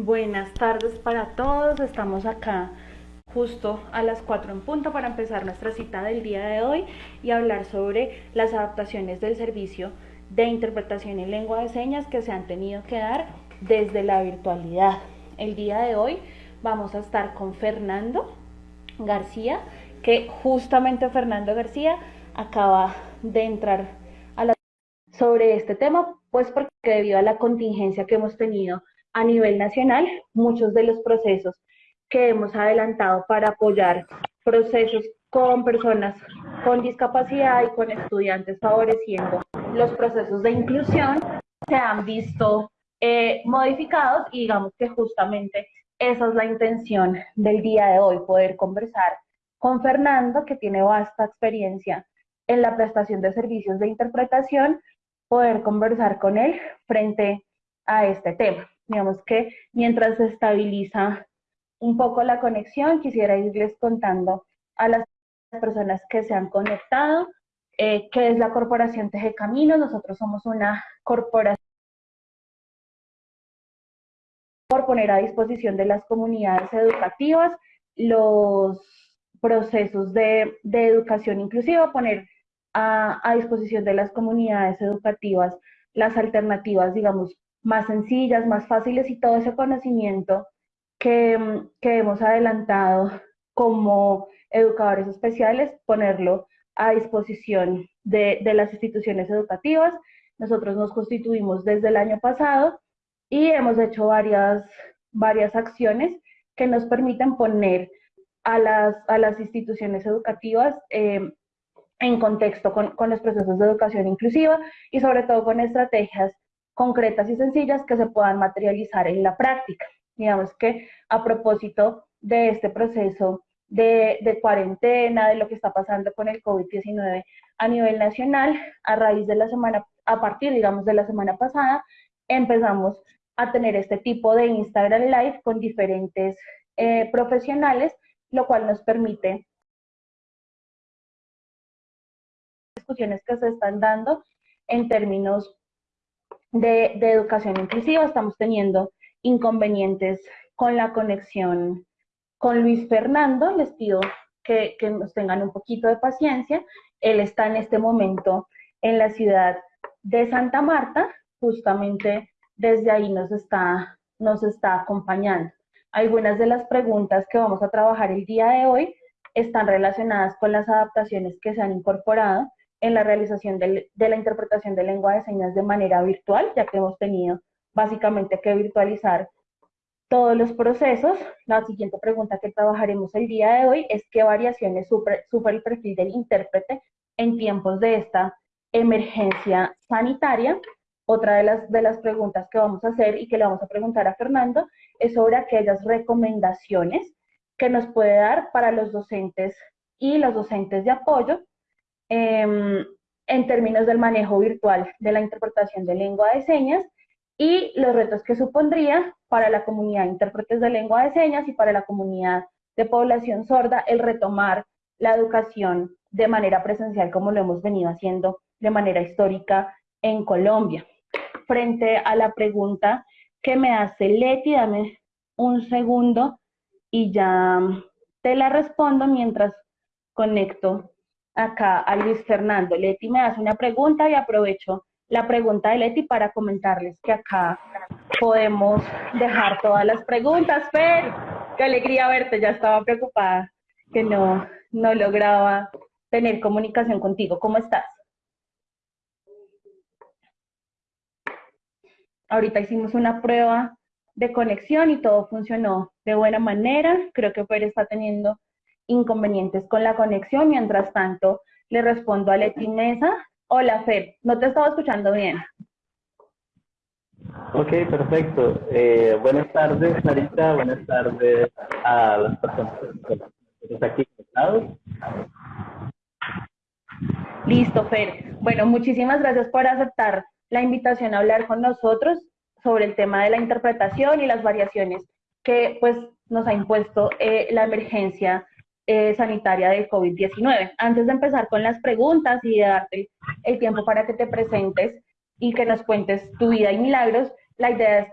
Buenas tardes para todos, estamos acá justo a las 4 en punto para empezar nuestra cita del día de hoy y hablar sobre las adaptaciones del servicio de interpretación en lengua de señas que se han tenido que dar desde la virtualidad. El día de hoy vamos a estar con Fernando García, que justamente Fernando García acaba de entrar a la sobre este tema, pues porque debido a la contingencia que hemos tenido a nivel nacional, muchos de los procesos que hemos adelantado para apoyar procesos con personas con discapacidad y con estudiantes favoreciendo los procesos de inclusión se han visto eh, modificados y digamos que justamente esa es la intención del día de hoy, poder conversar con Fernando, que tiene vasta experiencia en la prestación de servicios de interpretación, poder conversar con él frente a este tema. Digamos que mientras se estabiliza un poco la conexión, quisiera irles contando a las personas que se han conectado eh, qué es la Corporación Teje Caminos. Nosotros somos una corporación por poner a disposición de las comunidades educativas los procesos de, educación inclusiva, poner a, a disposición de las comunidades educativas las alternativas, digamos, más sencillas, más fáciles y todo ese conocimiento que, hemos adelantado como educadores especiales, ponerlo a disposición de, las instituciones educativas. Nosotros nos constituimos desde el año pasado y hemos hecho varias, varias acciones que nos permiten poner a las, a las instituciones educativas eh, en contexto con, con, los procesos de educación inclusiva y sobre todo con estrategias concretas y sencillas que se puedan materializar en la práctica. Digamos que a propósito de este proceso de, cuarentena, de lo que está pasando con el COVID-19 a nivel nacional, a raíz de la semana, a partir, digamos, de la semana pasada, empezamos a tener este tipo de Instagram Live con diferentes eh, profesionales, lo cual nos permite discusiones que se están dando en términos de, educación inclusiva. Estamos teniendo inconvenientes con la conexión con Luis Fernando. Les pido que, nos tengan un poquito de paciencia. Él está en este momento en la ciudad de Santa Marta, justamente desde ahí nos está, nos está acompañando. Algunas de las preguntas que vamos a trabajar el día de hoy están relacionadas con las adaptaciones que se han incorporado en la realización de, la interpretación de lengua de señas de manera virtual, ya que hemos tenido básicamente que virtualizar todos los procesos. La siguiente pregunta que trabajaremos el día de hoy es qué variaciones sufre, el perfil del intérprete en tiempos de esta emergencia sanitaria. Otra de las, de las preguntas que vamos a hacer y que le vamos a preguntar a Fernando es sobre aquellas recomendaciones que nos puede dar para los docentes y los docentes de apoyo Em, en términos del manejo virtual de la interpretación de lengua de señas y los retos que supondría para la comunidad de intérpretes de lengua de señas y para la comunidad de población sorda el retomar la educación de manera presencial como lo hemos venido haciendo de manera histórica en Colombia. Frente a la pregunta que me hace Leti, dame un segundo y ya te la respondo mientras conecto acá a Luis Fernando. Leti me hace una pregunta y aprovecho la pregunta de Leti para comentarles que acá podemos dejar todas las preguntas. Fer, qué alegría verte, ya estaba preocupada que no, no lograba tener comunicación contigo. ¿Cómo estás? Ahorita hicimos una prueba de conexión y todo funcionó de buena manera. Creo que Fer está teniendo inconvenientes con la conexión. Mientras tanto, le respondo a Leti Mesa. Hola, Fer, no te estaba escuchando bien. Ok, perfecto. Eh, buenas tardes, Marita. Buenas tardes a las personas que están aquí conectados. Listo, Fer. Bueno, muchísimas gracias por aceptar la invitación a hablar con nosotros sobre el tema de la interpretación y las variaciones que pues nos ha impuesto eh, la emergencia eh, sanitaria del COVID-19. Antes de empezar con las preguntas y de darte el tiempo para que te presentes y que nos cuentes tu vida y milagros, la idea es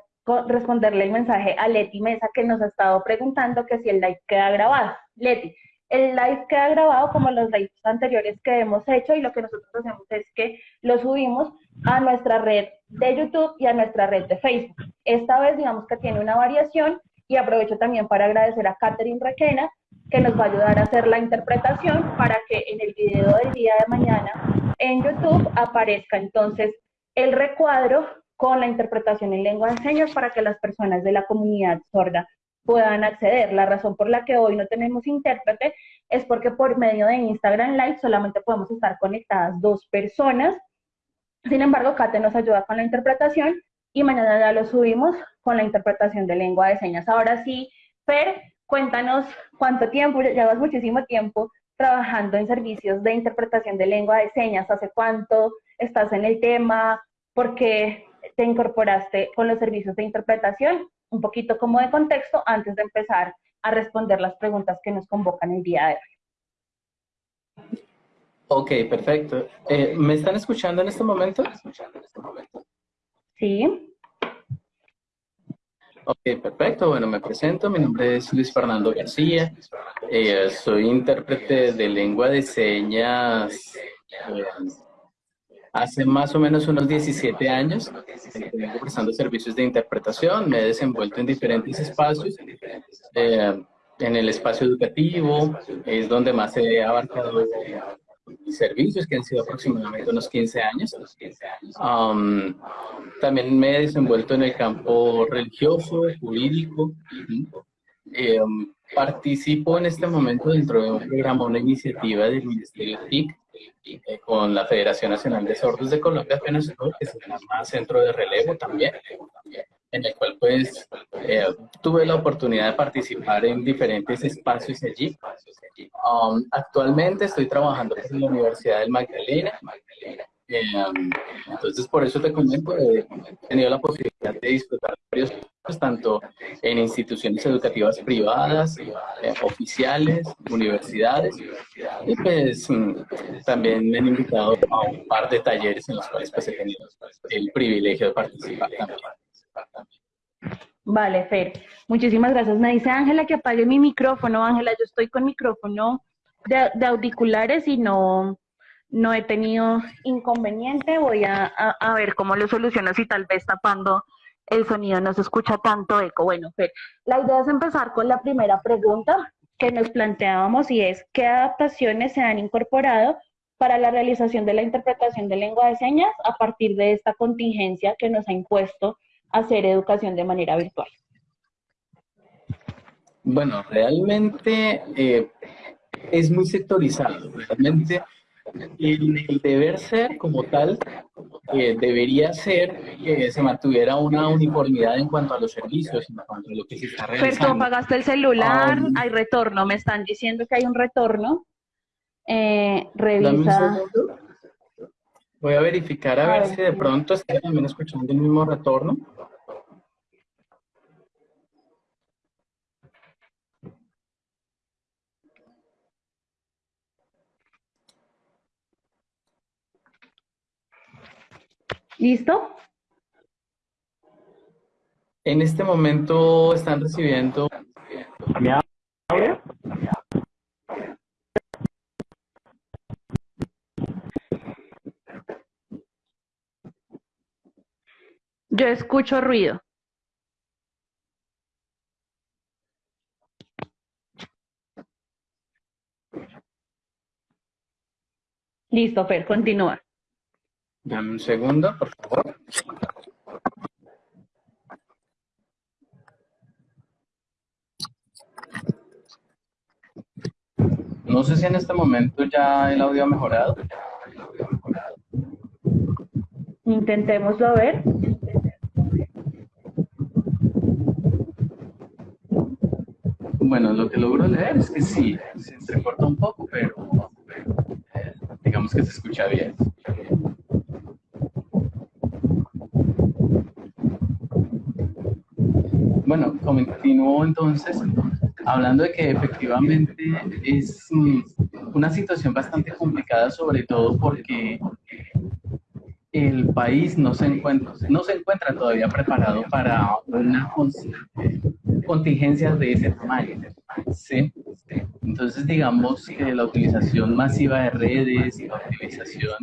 responderle el mensaje a Leti Mesa que nos ha estado preguntando que si el live queda grabado. Leti, el live queda grabado como los lives anteriores que hemos hecho y lo que nosotros hacemos es que lo subimos a nuestra red de YouTube y a nuestra red de Facebook. Esta vez digamos que tiene una variación y aprovecho también para agradecer a Catherine Requena que nos va a ayudar a hacer la interpretación para que en el video del día de mañana en YouTube aparezca entonces el recuadro con la interpretación en lengua de señas para que las personas de la comunidad sorda puedan acceder. La razón por la que hoy no tenemos intérprete es porque por medio de Instagram Live solamente podemos estar conectadas dos personas. Sin embargo, Kate nos ayuda con la interpretación y mañana ya lo subimos con la interpretación de lengua de señas. Ahora sí, Fer, cuéntanos cuánto tiempo, llevas muchísimo tiempo trabajando en servicios de interpretación de lengua de señas, hace cuánto estás en el tema, por qué te incorporaste con los servicios de interpretación, un poquito como de contexto antes de empezar a responder las preguntas que nos convocan el día de hoy. Ok, perfecto. Eh, ¿Me están escuchando en este momento? Sí. Ok, perfecto. Bueno, me presento. Mi nombre es Luis Fernando García. Eh, soy intérprete de lengua de señas eh, hace más o menos unos 17 años. Vengo prestando servicios de interpretación. Me he desenvuelto en diferentes espacios. Eh, en el espacio educativo es donde más he abarcado servicios que han sido aproximadamente unos 15 años. Um, también me he desenvuelto en el campo religioso, jurídico. Um, participo en este momento dentro de un programa, una iniciativa del Ministerio TIC eh, con la Federación Nacional de Sordos de Colombia, apenas que se llama Centro de Relevo también en el cual pues eh, tuve la oportunidad de participar en diferentes espacios allí. Um, actualmente estoy trabajando en la Universidad del Magdalena. Eh, entonces, por eso te comento, he tenido la posibilidad de disfrutar varios tanto en instituciones educativas privadas, eh, oficiales, universidades, y pues mm, también me han invitado a un par de talleres en los cuales pues he tenido el privilegio de participar también. Vale, Fer. Muchísimas gracias. Me dice Ángela que apague mi micrófono. Ángela, yo estoy con micrófono de, auriculares y no, no he tenido inconveniente. Voy a, a, ver cómo lo soluciono si tal vez tapando el sonido no se escucha tanto eco. Bueno, Fer, la idea es empezar con la primera pregunta que nos planteábamos y es ¿qué adaptaciones se han incorporado para la realización de la interpretación de lengua de señas a partir de esta contingencia que nos ha impuesto hacer educación de manera virtual? Bueno, realmente eh, es muy sectorizado. Realmente el, deber ser como tal eh, debería ser que se mantuviera una uniformidad en cuanto a los servicios, en cuanto a lo que se está realizando. Apagaste el celular, hay retorno, me están diciendo que hay un retorno. Eh, revisa. Voy a verificar a, ver, si de pronto está también escuchando el mismo retorno. ¿Listo? En este momento están recibiendo... ¿Me Yo escucho ruido. Listo, Fer, continúa. Dame un segundo, por favor. No sé si en este momento ya el audio ha mejorado. Intentémoslo a ver. Bueno, lo que logro leer es que sí, se entrecorta un poco, pero digamos que se escucha bien. Bueno, continúo entonces hablando de que efectivamente es una situación bastante complicada, sobre todo porque el país no se encuentra, no se encuentra todavía preparado para una contingencia de ese tamaño. ¿sí? Entonces, digamos que la utilización masiva de redes, la utilización,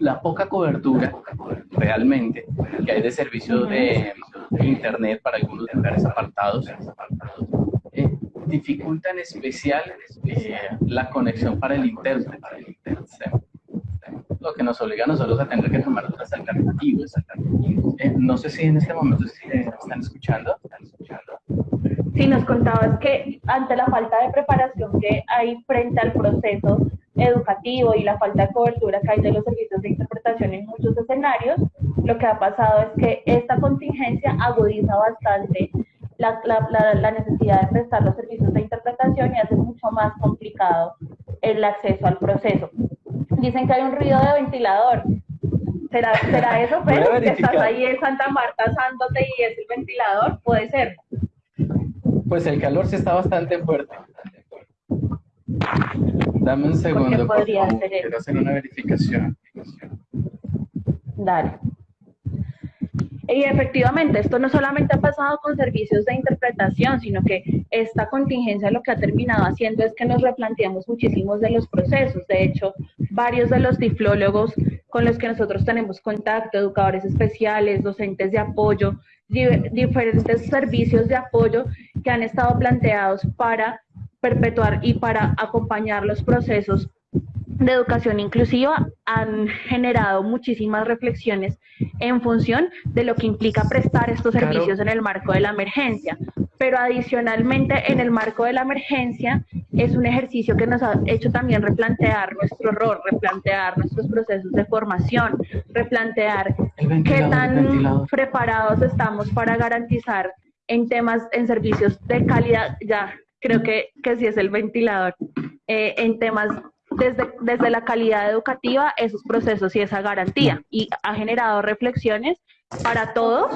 la poca cobertura realmente que hay de servicios de, Internet para algunos lugares apartados, eh, dificulta en especial eh, la conexión para el intérprete. Lo que nos obliga a nosotros a tener que tomar otras alternativas. Eh, no sé si en este momento están escuchando. Sí, nos contabas que ante la falta de preparación que hay frente al proceso educativo y la falta de cobertura que hay de los servicios de interpretación en muchos escenarios, lo que ha pasado es que esta contingencia agudiza bastante la, la, la, necesidad de prestar los servicios de interpretación y hace mucho más complicado el acceso al proceso. Dicen que hay un ruido de ventilador. ¿Será, será eso, pero que estás ahí en Santa Marta asándote y es el ventilador? Puede ser. Pues el calor sí está bastante fuerte. Dame un segundo, por favor. Quiero hacer una verificación. Dale. Y efectivamente, esto no solamente ha pasado con servicios de interpretación, sino que esta contingencia lo que ha terminado haciendo es que nos replanteamos muchísimos de los procesos. De hecho, varios de los diflólogos con los que nosotros tenemos contacto, educadores especiales, docentes de apoyo, diferentes servicios de apoyo que han estado planteados para perpetuar y para acompañar los procesos de educación inclusiva han generado muchísimas reflexiones en función de lo que implica prestar estos servicios en el marco de la emergencia. Pero adicionalmente, en el marco de la emergencia, es un ejercicio que nos ha hecho también replantear nuestro rol, replantear nuestros procesos de formación, replantear qué tan preparados estamos para garantizar en temas, en servicios de calidad, ya creo que, que sí es el ventilador, eh, en temas desde, desde la calidad educativa, esos procesos y esa garantía. Y ha generado reflexiones para todos,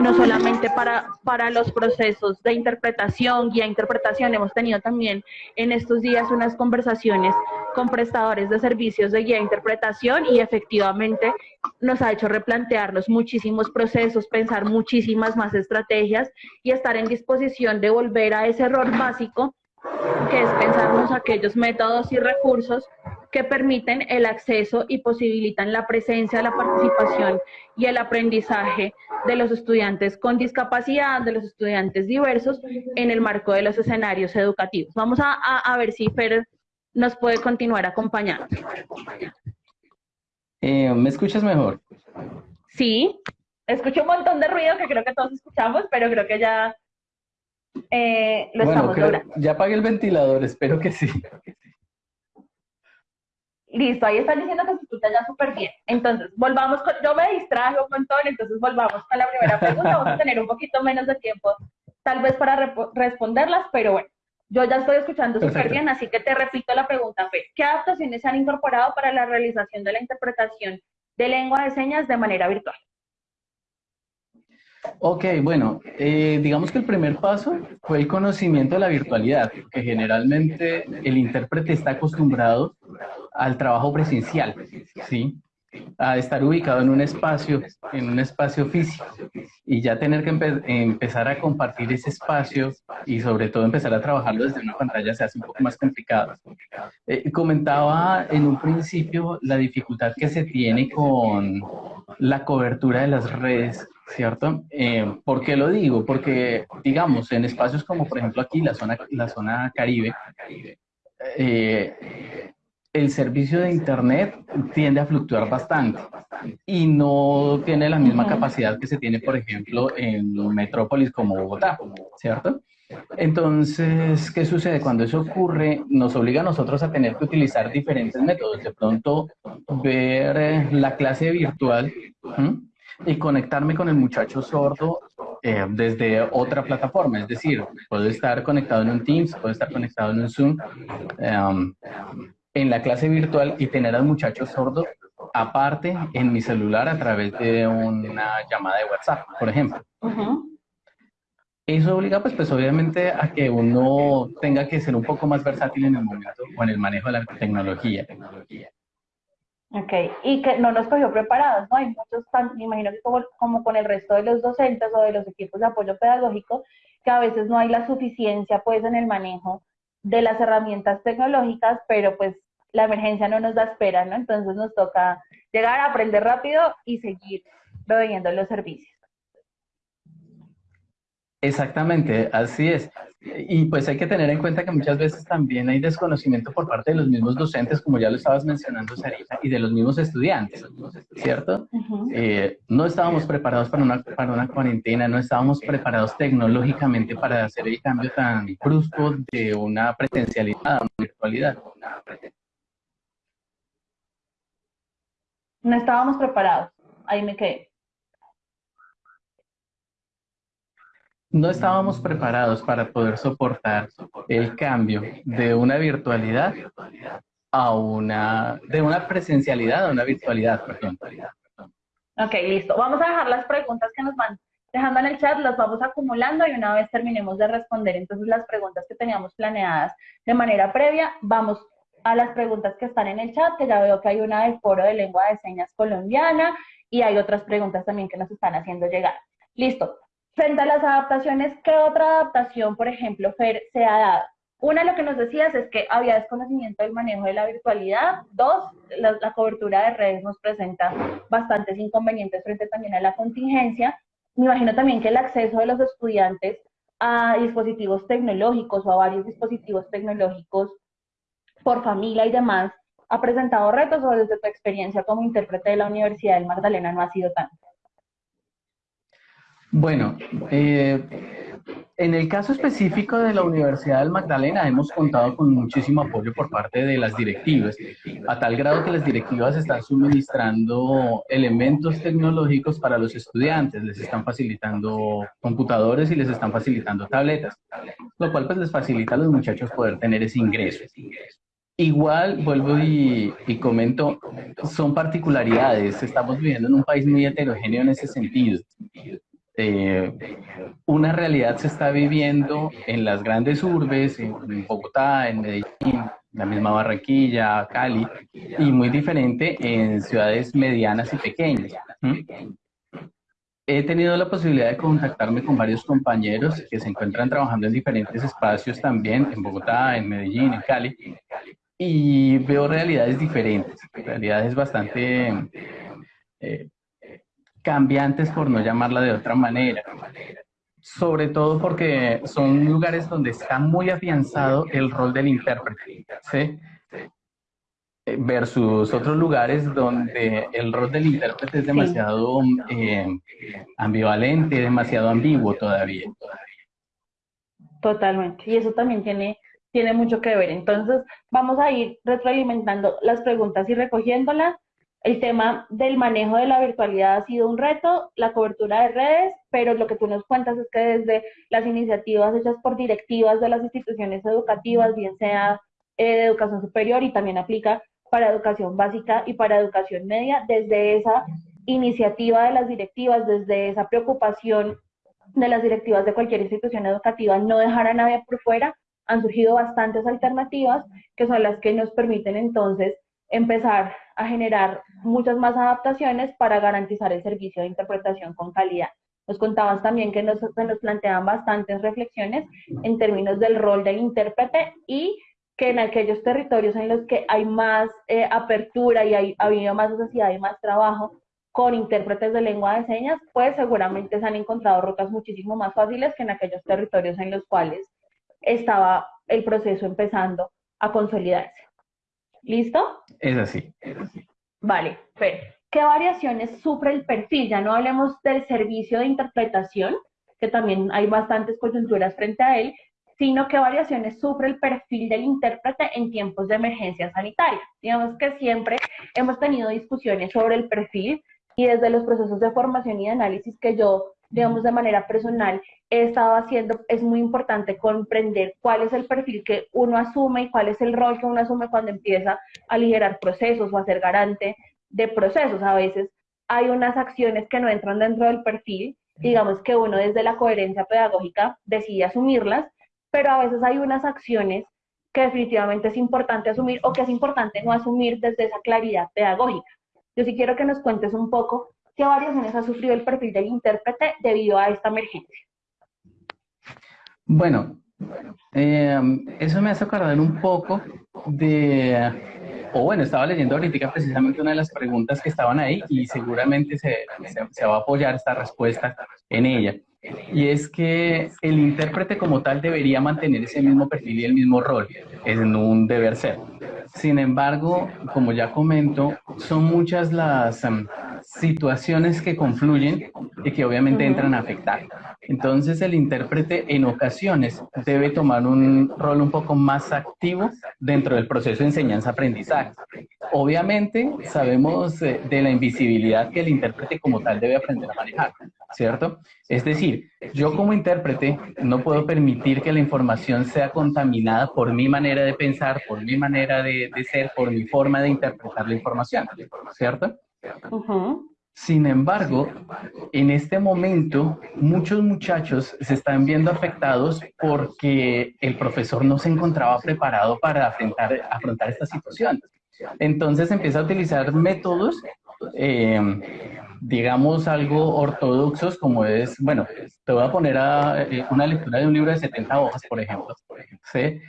no solamente para, para los procesos de interpretación, guía interpretación, hemos tenido también en estos días unas conversaciones con prestadores de servicios de guía interpretación y efectivamente nos ha hecho replantearnos muchísimos procesos, pensar muchísimas más estrategias y estar en disposición de volver a ese error básico que es pensarnos aquellos métodos y recursos que permiten el acceso y posibilitan la presencia, la participación y el aprendizaje de los estudiantes con discapacidad, de los estudiantes diversos en el marco de los escenarios educativos. Vamos a, ver si Fer nos puede continuar acompañando. Eh, ¿Me escuchas mejor? Sí, escucho un montón de ruido que creo que todos escuchamos, pero creo que ya eh, lo estamos logrando. Ya apagué el ventilador, espero que sí. Listo, ahí están diciendo que se escucha ya súper bien. Entonces, volvamos con, yo me distraje un montón, entonces volvamos con la primera pregunta. Vamos a tener un poquito menos de tiempo, tal vez para responderlas, pero bueno, yo ya estoy escuchando súper bien, así que te repito la pregunta, Fe. ¿Qué adaptaciones se han incorporado para la realización de la interpretación de lengua de señas de manera virtual? Ok, bueno, eh, digamos que el primer paso fue el conocimiento de la virtualidad, que generalmente el intérprete está acostumbrado al trabajo presencial, ¿sí? A estar ubicado en un espacio, en un espacio físico, y ya tener que empezar a compartir ese espacio y sobre todo empezar a trabajarlo desde una pantalla se hace un poco más complicado. Eh, comentaba en un principio la dificultad que se tiene con la cobertura de las redes ¿cierto? Eh, ¿Por qué lo digo? Porque, digamos, en espacios como, por ejemplo, aquí, la zona, la zona Caribe, eh, el servicio de Internet tiende a fluctuar bastante y no tiene la misma capacidad que se tiene, por ejemplo, en metrópolis como Bogotá, ¿cierto? Entonces, ¿qué sucede? Cuando eso ocurre, nos obliga a nosotros a tener que utilizar diferentes métodos. De pronto, ver eh, la clase virtual y conectarme con el muchacho sordo eh, desde otra plataforma. Es decir, puedo estar conectado en un Teams, puedo estar conectado en un Zoom, em, en la clase virtual y tener al muchacho sordo aparte en mi celular a través de una llamada de WhatsApp, por ejemplo. Eso obliga, pues, pues obviamente a que uno tenga que ser un poco más versátil en el momento o en el manejo de la tecnología. Ok, y que no nos cogió preparados, ¿no? Hay muchos, me imagino que como, como con el resto de los docentes o de los equipos de apoyo pedagógico, que a veces no hay la suficiencia pues en el manejo de las herramientas tecnológicas, pero pues la emergencia no nos da espera, ¿no? Entonces nos toca llegar a aprender rápido y seguir proveyendo los servicios. Exactamente, así es. Y pues hay que tener en cuenta que muchas veces también hay desconocimiento por parte de los mismos docentes, como ya lo estabas mencionando, Sarita, y de los mismos estudiantes, ¿cierto? Eh, no estábamos preparados para una, para una cuarentena, no estábamos preparados tecnológicamente para hacer el cambio tan brusco de una presencialidad a una virtualidad. No estábamos preparados, ahí me quedé. no estábamos preparados para poder soportar el cambio de una virtualidad a una, de una presencialidad a una virtualidad, perdón. Ok, listo. Vamos a dejar las preguntas que nos van dejando en el chat, las vamos acumulando y una vez terminemos de responder entonces las preguntas que teníamos planeadas de manera previa, vamos a las preguntas que están en el chat, que ya veo que hay una del Foro de Lengua de Señas Colombiana y hay otras preguntas también que nos están haciendo llegar. Listo. Frente a las adaptaciones, ¿qué otra adaptación, por ejemplo, Fer, se ha dado? Una, lo que nos decías es que había desconocimiento del manejo de la virtualidad. Dos, la, cobertura de redes nos presenta bastantes inconvenientes frente también a la contingencia. Me imagino también que el acceso de los estudiantes a dispositivos tecnológicos o a varios dispositivos tecnológicos por familia y demás ha presentado retos o desde tu experiencia como intérprete de la Universidad del Magdalena no ha sido tanto. Bueno, eh, en el caso específico de la Universidad del Magdalena hemos contado con muchísimo apoyo por parte de las directivas, a tal grado que las directivas están suministrando elementos tecnológicos para los estudiantes, les están facilitando computadores y les están facilitando tabletas, lo cual pues les facilita a los muchachos poder tener ese ingreso. Igual, vuelvo y, y, comento, son particularidades, estamos viviendo en un país muy heterogéneo en ese sentido. Eh, una realidad se está viviendo en las grandes urbes, en Bogotá, en Medellín, la misma Barranquilla, Cali, y muy diferente en ciudades medianas y pequeñas. He tenido la posibilidad de contactarme con varios compañeros que se encuentran trabajando en diferentes espacios también, en Bogotá, en Medellín, en Cali, y veo realidades diferentes, realidades bastante eh, cambiantes, por no llamarla de otra manera. Sobre todo porque son lugares donde está muy afianzado el rol del intérprete, ¿sí? Versus otros lugares donde el rol del intérprete es demasiado eh, ambivalente, demasiado ambiguo todavía. Totalmente. Y eso también tiene, tiene mucho que ver. Entonces, vamos a ir retroalimentando las preguntas y recogiéndolas el tema del manejo de la virtualidad ha sido un reto, la cobertura de redes, pero lo que tú nos cuentas es que desde las iniciativas hechas por directivas de las instituciones educativas, bien sea eh, de educación superior y también aplica para educación básica y para educación media, desde esa iniciativa de las directivas, desde esa preocupación de las directivas de cualquier institución educativa, no dejar a nadie por fuera, han surgido bastantes alternativas que son las que nos permiten entonces empezar a generar muchas más adaptaciones para garantizar el servicio de interpretación con calidad. Nos contabas también que nos, nos planteaban bastantes reflexiones en términos del rol del intérprete y que en aquellos territorios en los que hay más eh, apertura y hay, ha habido más necesidad y más trabajo con intérpretes de lengua de señas, pues seguramente se han encontrado rutas muchísimo más fáciles que en aquellos territorios en los cuales estaba el proceso empezando a consolidarse. ¿Listo? Es así. Vale, pero ¿qué variaciones sufre el perfil? Ya no hablemos del servicio de interpretación, que también hay bastantes coyunturas frente a él, sino qué variaciones sufre el perfil del intérprete en tiempos de emergencia sanitaria. Digamos que siempre hemos tenido discusiones sobre el perfil y desde los procesos de formación y de análisis que yo digamos, de manera personal, he estado haciendo, es muy importante comprender cuál es el perfil que uno asume y cuál es el rol que uno asume cuando empieza a liderar procesos o a ser garante de procesos. A veces hay unas acciones que no entran dentro del perfil, digamos que uno desde la coherencia pedagógica decide asumirlas, pero a veces hay unas acciones que definitivamente es importante asumir o que es importante no asumir desde esa claridad pedagógica. Yo sí quiero que nos cuentes un poco qué variaciones ha sufrido el perfil del intérprete debido a esta emergencia. Bueno, eh, eso me hace acordar un poco de, o bueno, estaba leyendo ahorita precisamente una de las preguntas que estaban ahí y seguramente se, se va a apoyar esta respuesta en ella. Y es que el intérprete como tal debería mantener ese mismo perfil y el mismo rol, es un deber ser. Sin embargo, como ya comento, son muchas las em, situaciones que confluyen y que obviamente entran a afectar. Entonces el intérprete en ocasiones debe tomar un rol un poco más activo dentro del proceso de enseñanza-aprendizaje. Obviamente sabemos eh, de la invisibilidad que el intérprete como tal debe aprender a manejar, ¿cierto? Es decir, yo como intérprete no puedo permitir que la información sea contaminada por mi manera de pensar, por mi manera de, ser, por mi forma de interpretar la información, ¿cierto? Sin embargo, en este momento, muchos muchachos se están viendo afectados porque el profesor no se encontraba preparado para afrontar, afrontar esta situación. Entonces empieza a utilizar métodos, eh, digamos, algo ortodoxos, como es, bueno, te voy a poner eh, una lectura de un libro de 70 hojas, por ejemplo, ¿sí?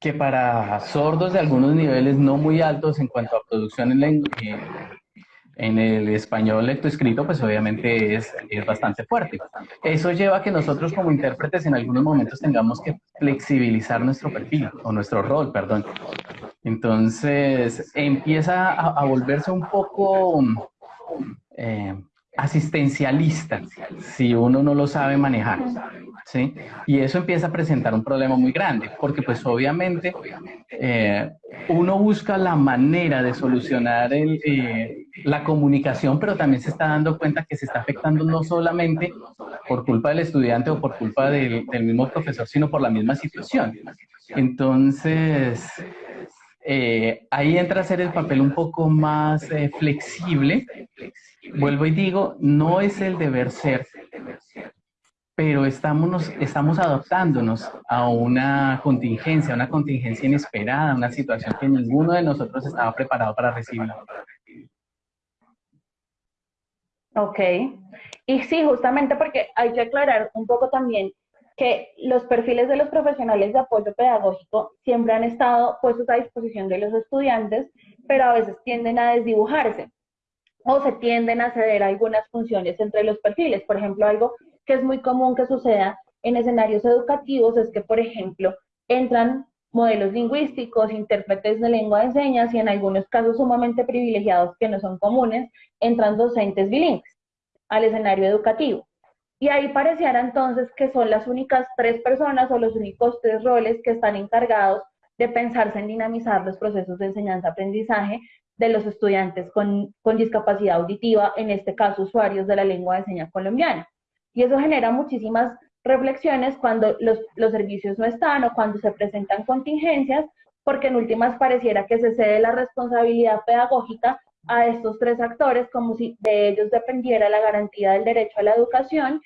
que para sordos de algunos niveles no muy altos en cuanto a producción en, lengua, en el español lectoescrito, pues obviamente es, es, bastante fuerte. Eso lleva a que nosotros como intérpretes en algunos momentos tengamos que flexibilizar nuestro perfil, o nuestro rol, perdón. Entonces empieza a, volverse un poco eh, asistencialista si uno no lo sabe manejar. ¿sí? Y eso empieza a presentar un problema muy grande, porque pues obviamente eh, uno busca la manera de solucionar eh, la comunicación, pero también se está dando cuenta que se está afectando no solamente por culpa del estudiante o por culpa del, mismo profesor, sino por la misma situación. Entonces, eh, ahí entra a ser el papel un poco más flexible. Vuelvo y digo, no es el deber ser, pero estamos, estamos adaptándonos a una contingencia, una contingencia inesperada, una situación que ninguno de nosotros estaba preparado para recibir. Ok, y sí, justamente porque hay que aclarar un poco también que los perfiles de los profesionales de apoyo pedagógico siempre han estado puestos a disposición de los estudiantes, pero a veces tienden a desdibujarse o se tienden a ceder algunas funciones entre los perfiles. Por ejemplo, algo que es muy común que suceda en escenarios educativos es que, por ejemplo, entran modelos lingüísticos, intérpretes de lengua de señas y en algunos casos sumamente privilegiados que no son comunes, entran docentes bilingües al escenario educativo. Y ahí pareciera entonces que son las únicas tres personas o los únicos tres roles que están encargados de pensarse en dinamizar los procesos de enseñanza-aprendizaje de los estudiantes con, con discapacidad auditiva, en este caso usuarios de la lengua de señas colombiana. Y eso genera muchísimas reflexiones cuando los, los servicios no están o cuando se presentan contingencias, porque en últimas pareciera que se cede la responsabilidad pedagógica a estos tres actores como si de ellos dependiera la garantía del derecho a la educación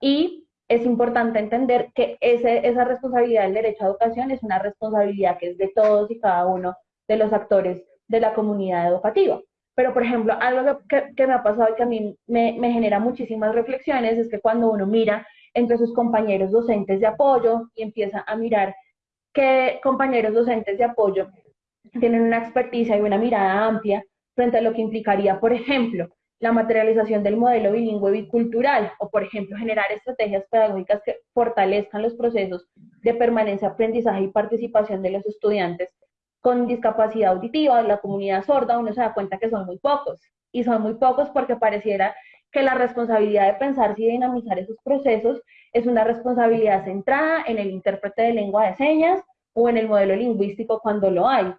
y es importante entender que ese, esa responsabilidad del derecho a educación es una responsabilidad que es de todos y cada uno de los actores de la comunidad educativa. Pero, por ejemplo, algo que, me ha pasado y que a mí me, genera muchísimas reflexiones es que cuando uno mira entre sus compañeros docentes de apoyo y empieza a mirar qué compañeros docentes de apoyo tienen una experticia y una mirada amplia frente a lo que implicaría, por ejemplo, la materialización del modelo bilingüe bicultural o, por ejemplo, generar estrategias pedagógicas que fortalezcan los procesos de permanencia, aprendizaje y participación de los estudiantes con discapacidad auditiva, la comunidad sorda, uno se da cuenta que son muy pocos. Y son muy pocos porque pareciera que la responsabilidad de pensar y dinamizar esos procesos es una responsabilidad centrada en el intérprete de lengua de señas o en el modelo lingüístico cuando lo hay.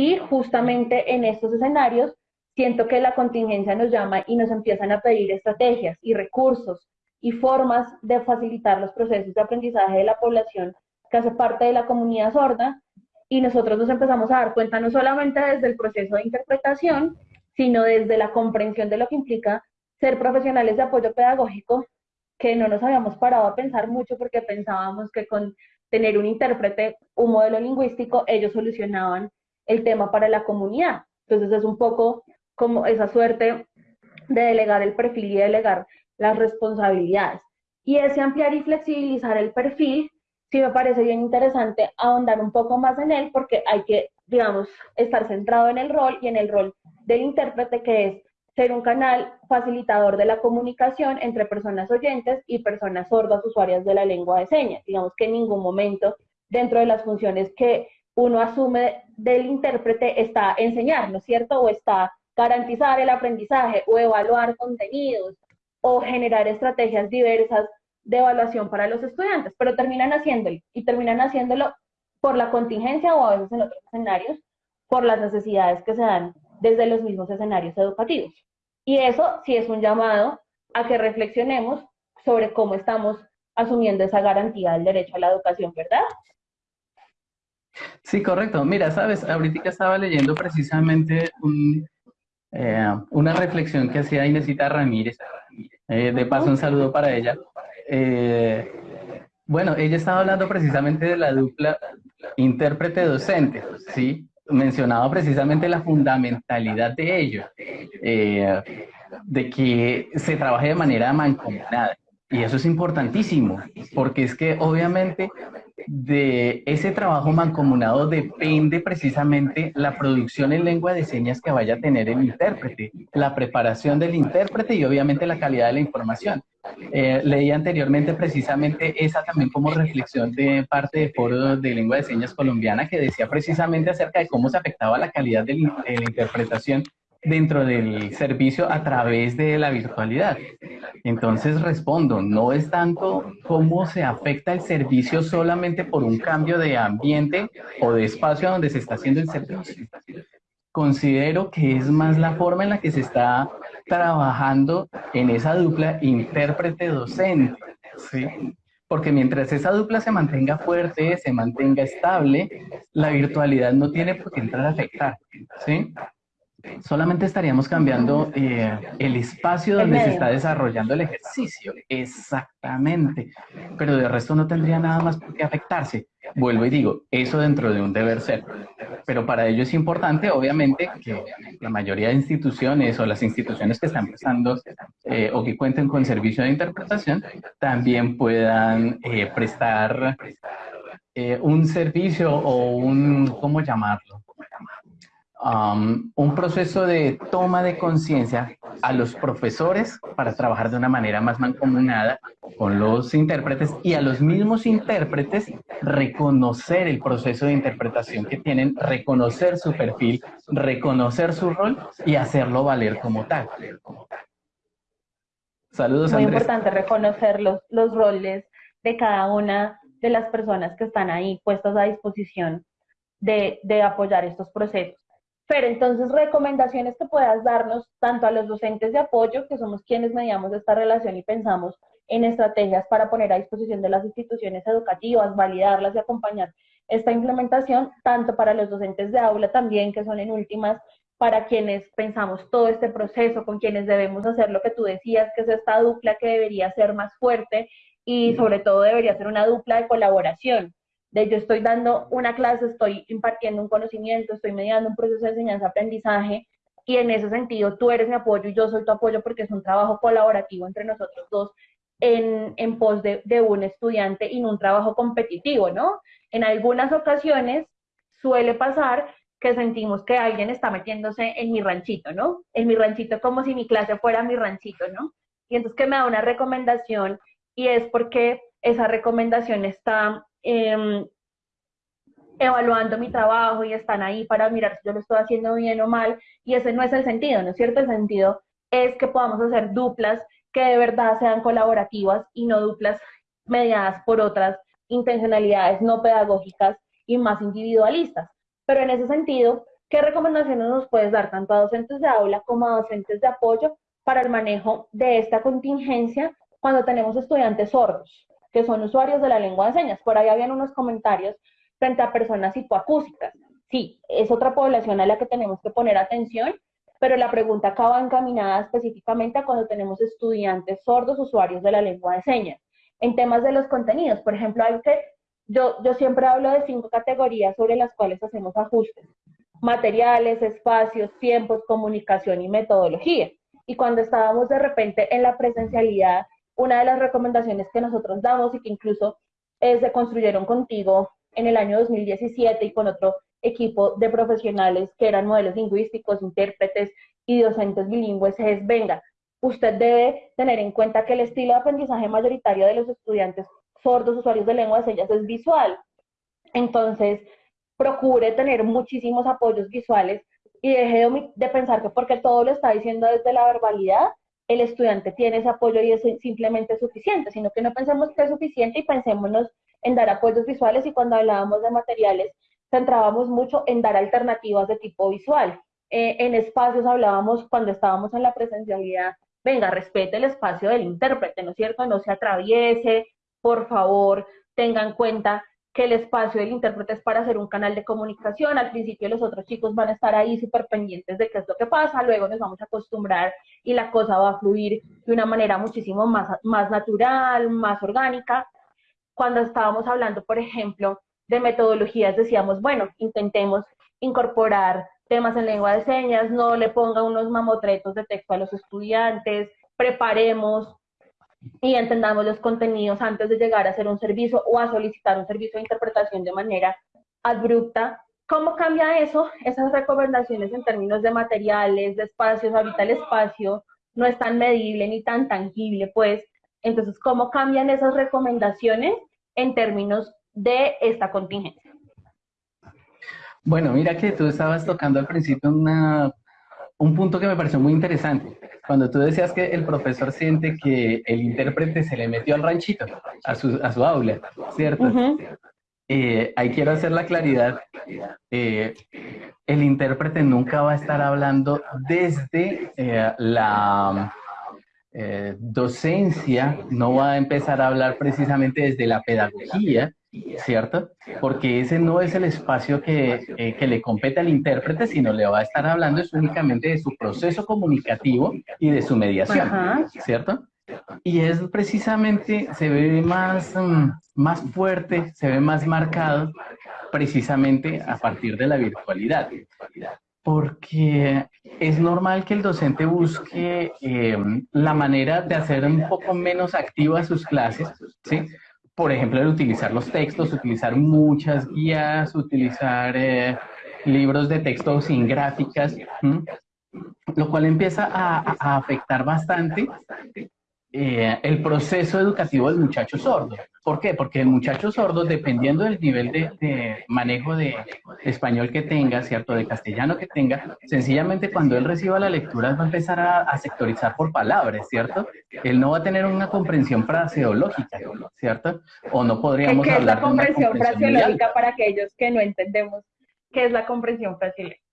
Y justamente en estos escenarios siento que la contingencia nos llama y nos empiezan a pedir estrategias y recursos y formas de facilitar los procesos de aprendizaje de la población que hace parte de la comunidad sorda. Y nosotros nos empezamos a dar cuenta no solamente desde el proceso de interpretación, sino desde la comprensión de lo que implica ser profesionales de apoyo pedagógico, que no nos habíamos parado a pensar mucho porque pensábamos que con tener un intérprete, un modelo lingüístico, ellos solucionaban el tema para la comunidad. Entonces es un poco como esa suerte de delegar el perfil y delegar las responsabilidades. Y ese ampliar y flexibilizar el perfil, sí me parece bien interesante ahondar un poco más en él porque hay que, digamos, estar centrado en el rol y en el rol del intérprete que es ser un canal facilitador de la comunicación entre personas oyentes y personas sordas usuarias de la lengua de señas. Digamos que en ningún momento dentro de las funciones que uno asume del intérprete está enseñar, ¿no es cierto? O está garantizar el aprendizaje o evaluar contenidos o generar estrategias diversas de evaluación para los estudiantes, pero terminan haciéndolo y terminan haciéndolo por la contingencia o a veces en otros escenarios, por las necesidades que se dan desde los mismos escenarios educativos. Y eso sí es un llamado a que reflexionemos sobre cómo estamos asumiendo esa garantía del derecho a la educación, ¿verdad? Sí, correcto. Mira, sabes, ahorita estaba leyendo precisamente eh, una reflexión que hacía Inesita Ramírez. Eh, de paso, un saludo para ella. Eh, bueno, ella estaba hablando precisamente de la dupla intérprete-docente, ¿sí? Mencionaba precisamente la fundamentalidad de ello, de que se trabaje de manera mancomunada. Y eso es importantísimo, porque es que obviamente de ese trabajo mancomunado depende precisamente la producción en lengua de señas que vaya a tener el intérprete, la preparación del intérprete y obviamente la calidad de la información. Eh, leí anteriormente precisamente esa también como reflexión de parte del Foro de Lengua de Señas Colombiana que decía precisamente acerca de cómo se afectaba la calidad de la interpretación dentro del servicio a través de la virtualidad. Entonces respondo, no es tanto cómo se afecta el servicio solamente por un cambio de ambiente o de espacio donde se está haciendo el servicio. Considero que es más la forma en la que se está trabajando en esa dupla intérprete-docente, ¿sí? Porque mientras esa dupla se mantenga fuerte, se mantenga estable, la virtualidad no tiene por qué entrar a afectar, ¿sí? Solamente estaríamos cambiando eh, el espacio donde se está desarrollando el ejercicio. Exactamente. Pero de resto no tendría nada más por qué afectarse. Vuelvo y digo, eso dentro de un deber ser. Pero para ello es importante, obviamente, que la mayoría de instituciones o las instituciones que están prestando eh, o que cuenten con servicio de interpretación también puedan eh, prestar un servicio o un, ¿cómo llamarlo? Un proceso de toma de conciencia a los profesores para trabajar de una manera más mancomunada con los intérpretes y a los mismos intérpretes reconocer el proceso de interpretación que tienen, reconocer su perfil, reconocer su rol y hacerlo valer como tal. Saludos, Muy importante reconocer los, los roles de cada una de las personas que están ahí puestas a disposición de, de apoyar estos procesos. Pero entonces, recomendaciones que puedas darnos tanto a los docentes de apoyo, que somos quienes mediamos esta relación y pensamos en estrategias para poner a disposición de las instituciones educativas, validarlas y acompañar esta implementación, tanto para los docentes de aula también, que son en últimas, para quienes pensamos todo este proceso, con quienes debemos hacer lo que tú decías, que es esta dupla que debería ser más fuerte y sobre todo debería ser una dupla de colaboración, de yo estoy dando una clase, estoy impartiendo un conocimiento, estoy mediando un proceso de enseñanza-aprendizaje y en ese sentido tú eres mi apoyo y yo soy tu apoyo porque es un trabajo colaborativo entre nosotros dos en, en pos de, de un estudiante y no un trabajo competitivo, ¿no? En algunas ocasiones suele pasar que sentimos que alguien está metiéndose en mi ranchito, ¿no? En mi ranchito como si mi clase fuera mi ranchito, ¿no? Y entonces que me da una recomendación y es porque esa recomendación está Em, evaluando mi trabajo y están ahí para mirar si yo lo estoy haciendo bien o mal, y ese no es el sentido, ¿no es cierto? El sentido es que podamos hacer duplas que de verdad sean colaborativas y no duplas mediadas por otras intencionalidades no pedagógicas y más individualistas. Pero en ese sentido, ¿qué recomendaciones nos puedes dar tanto a docentes de aula como a docentes de apoyo para el manejo de esta contingencia cuando tenemos estudiantes sordos? Que son usuarios de la lengua de señas. Por ahí habían unos comentarios frente a personas hipoacúsicas. Sí, es otra población a la que tenemos que poner atención, pero la pregunta acaba encaminada específicamente a cuando tenemos estudiantes sordos usuarios de la lengua de señas. En temas de los contenidos, por ejemplo, hay que yo, yo siempre hablo de cinco categorías sobre las cuales hacemos ajustes. Materiales, espacios, tiempos, comunicación y metodología. Y cuando estábamos de repente en la presencialidad, una de las recomendaciones que nosotros damos y que incluso eh, se construyeron contigo en el año 2017 y con otro equipo de profesionales que eran modelos lingüísticos, intérpretes y docentes bilingües es, venga, usted debe tener en cuenta que el estilo de aprendizaje mayoritario de los estudiantes sordos, usuarios de lengua de señas, es visual. Entonces, procure tener muchísimos apoyos visuales y deje de, pensar que porque todo lo está diciendo desde la verbalidad, el estudiante tiene ese apoyo y es simplemente suficiente, sino que no pensemos que es suficiente y pensémonos en dar apoyos visuales y cuando hablábamos de materiales, centrábamos mucho en dar alternativas de tipo visual. Eh, en espacios hablábamos cuando estábamos en la presencialidad, venga, respete el espacio del intérprete, ¿no es cierto? No se atraviese, por favor, tenga en cuenta que el espacio del intérprete es para hacer un canal de comunicación. Al principio los otros chicos van a estar ahí súper pendientes de qué es lo que pasa, luego nos vamos a acostumbrar y la cosa va a fluir de una manera muchísimo más, más natural, más orgánica. Cuando estábamos hablando, por ejemplo, de metodologías, decíamos, bueno, intentemos incorporar temas en lengua de señas, no le ponga unos mamotretos de texto a los estudiantes, preparemos y entendamos los contenidos antes de llegar a hacer un servicio o a solicitar un servicio de interpretación de manera abrupta. ¿Cómo cambia eso? Esas recomendaciones en términos de materiales, de espacios, ahorita el espacio no es tan medible ni tan tangible, pues. Entonces, ¿cómo cambian esas recomendaciones en términos de esta contingencia? Bueno, mira que tú estabas tocando al principio una, un punto que me pareció muy interesante. Cuando tú decías que el profesor siente que el intérprete se le metió al ranchito, a su, a su aula, ¿cierto? Eh, ahí quiero hacer la claridad. Eh, el intérprete nunca va a estar hablando desde eh, la docencia, no va a empezar a hablar precisamente desde la pedagogía, ¿cierto? Porque ese no es el espacio que, eh, que, le compete al intérprete, sino le va a estar hablando es únicamente de su proceso comunicativo y de su mediación, ¿cierto? Y es precisamente, se ve más, mm, más fuerte, se ve más marcado precisamente a partir de la virtualidad. Porque es normal que el docente busque em, la manera de hacer un poco menos activas sus clases, por ejemplo, el utilizar los textos, utilizar muchas guías, utilizar eh, libros de texto sin gráficas, lo cual empieza a afectar bastante eh, el proceso educativo del muchacho sordo. ¿Por qué? Porque el muchacho sordo, dependiendo del nivel de, manejo de español que tenga, ¿cierto? De castellano que tenga, sencillamente cuando él reciba la lectura va a empezar a, sectorizar por palabras, ¿cierto? Él no va a tener una comprensión fraseológica, ¿cierto? O no podríamos ¿Qué hablar es la comprensión, fraseológica para aquellos que no entendemos qué es la comprensión fraseológica?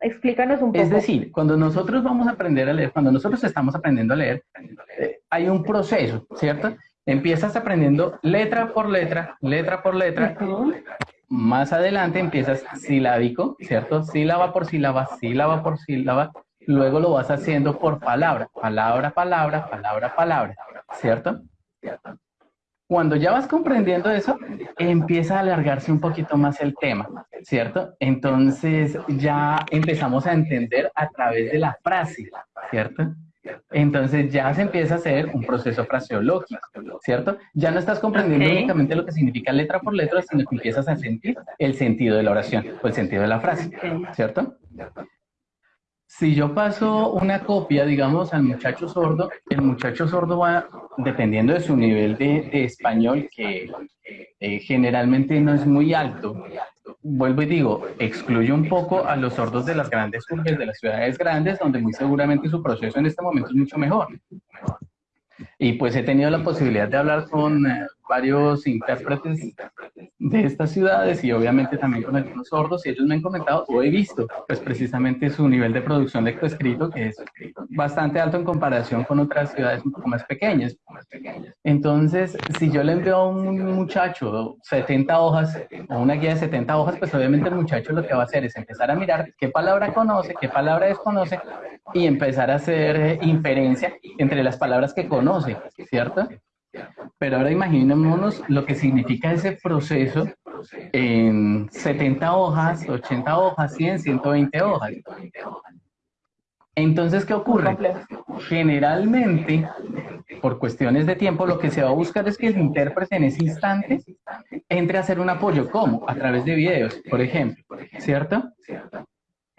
Explícanos un poco. Es decir, cuando nosotros vamos a aprender a leer, cuando nosotros estamos aprendiendo a leer, eh, hay un proceso, ¿cierto? Empiezas aprendiendo letra por letra, letra por letra. Más adelante empiezas silábico, ¿cierto? Sílaba por sílaba, sílaba por sílaba. Luego lo vas haciendo por palabra, palabra, palabra, palabra, palabra, ¿cierto? Cuando ya vas comprendiendo eso, empieza a alargarse un poquito más el tema, ¿cierto? Entonces ya empezamos a entender a través de la frase, ¿cierto? Entonces ya se empieza a hacer un proceso fraseológico, ¿cierto? Ya no estás comprendiendo únicamente lo que significa letra por letra, sino que empiezas a sentir el sentido de la oración o el sentido de la frase, ¿cierto? Si yo paso una copia, digamos, al muchacho sordo, el muchacho sordo va, dependiendo de su nivel de, español, que eh, generalmente no es muy alto, vuelvo y digo, excluye un poco a los sordos de las grandes urbes, de las ciudades grandes, donde muy seguramente su proceso en este momento es mucho mejor. Y pues he tenido la posibilidad de hablar con eh, varios intérpretes de estas ciudades y obviamente también con algunos sordos y ellos me han comentado o he visto pues precisamente su nivel de producción de escrito que es bastante alto en comparación con otras ciudades un poco más pequeñas. Entonces, si yo le envío a un muchacho 70 hojas o una guía de 70 hojas, pues obviamente el muchacho lo que va a hacer es empezar a mirar qué palabra conoce, qué palabra desconoce y empezar a hacer inferencia entre las palabras que conoce, ¿cierto? Pero ahora imaginémonos lo que significa ese proceso en 70 hojas, 80 hojas, 100, 120 hojas. Entonces, ¿qué ocurre? Generalmente, por cuestiones de tiempo, lo que se va a buscar es que el intérprete en ese instante entre a hacer un apoyo. ¿Cómo? A través de videos, por ejemplo, ¿cierto?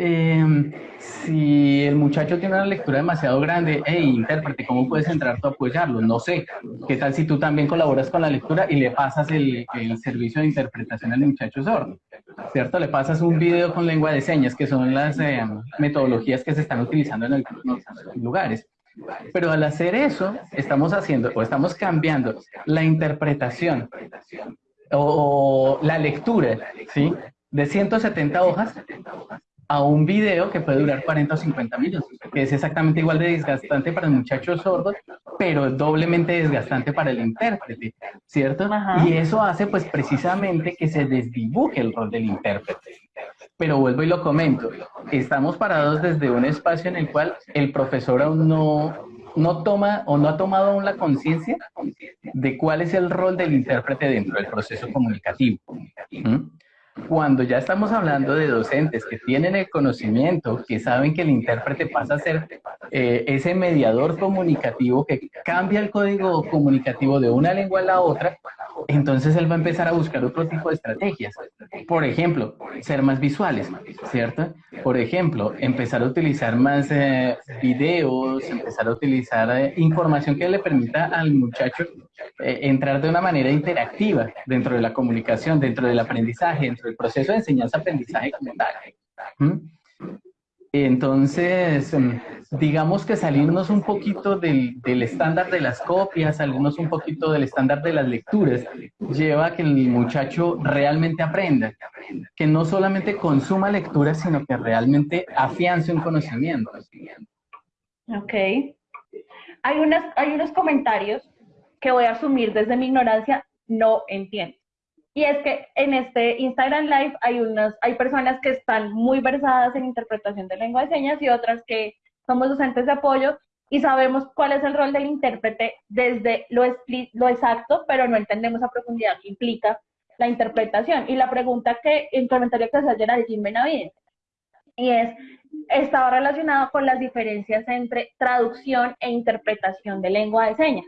Em, si el muchacho tiene una lectura demasiado grande, hey, intérprete, ¿cómo puedes entrar tú a apoyarlo? No sé. ¿Qué tal si tú también colaboras con la lectura y le pasas el, servicio de interpretación al muchacho sordo? ¿Cierto? Le pasas un video con lengua de señas, que son las em, metodologías que se están utilizando en algunos lugares. Pero al hacer eso, estamos haciendo o estamos cambiando la interpretación o, o la lectura, ¿sí? De 170 hojas a un video que puede durar 40 o 50 minutos, que es exactamente igual de desgastante para el muchacho sordo, pero doblemente desgastante para el intérprete, ¿cierto? Y eso hace pues precisamente que se desdibuje el rol del intérprete. Pero vuelvo y lo comento, estamos parados desde un espacio en el cual el profesor aún no, no toma o no ha tomado aún la conciencia de cuál es el rol del intérprete dentro del proceso comunicativo. Cuando ya estamos hablando de docentes que tienen el conocimiento, que saben que el intérprete pasa a ser eh, ese mediador comunicativo que cambia el código comunicativo de una lengua a la otra, entonces él va a empezar a buscar otro tipo de estrategias. Por ejemplo, ser más visuales, ¿cierto? Por ejemplo, empezar a utilizar más eh, videos, empezar a utilizar eh, información que le permita al muchacho entrar de una manera interactiva dentro de la comunicación, dentro del aprendizaje, dentro el proceso de enseñanza-aprendizaje como tal. Entonces, em, digamos que salirnos un poquito del, del, estándar de las copias, salirnos un poquito del estándar de las lecturas, lleva a que el muchacho realmente aprenda, que no solamente consuma lecturas, sino que realmente afiance un conocimiento. Ok. Hay, unas, hay unos comentarios que voy a asumir desde mi ignorancia, no entiendo. Y es que en este Instagram Live hay, unas, hay personas que están muy versadas en interpretación de lengua de señas y otras que somos docentes de apoyo y sabemos cuál es el rol del intérprete desde lo, lo exacto, pero no entendemos a profundidad qué implica la interpretación. Y la pregunta que, el comentario que hace Geraldine Benavides, y es, estaba relacionado con las diferencias entre traducción e interpretación de lengua de señas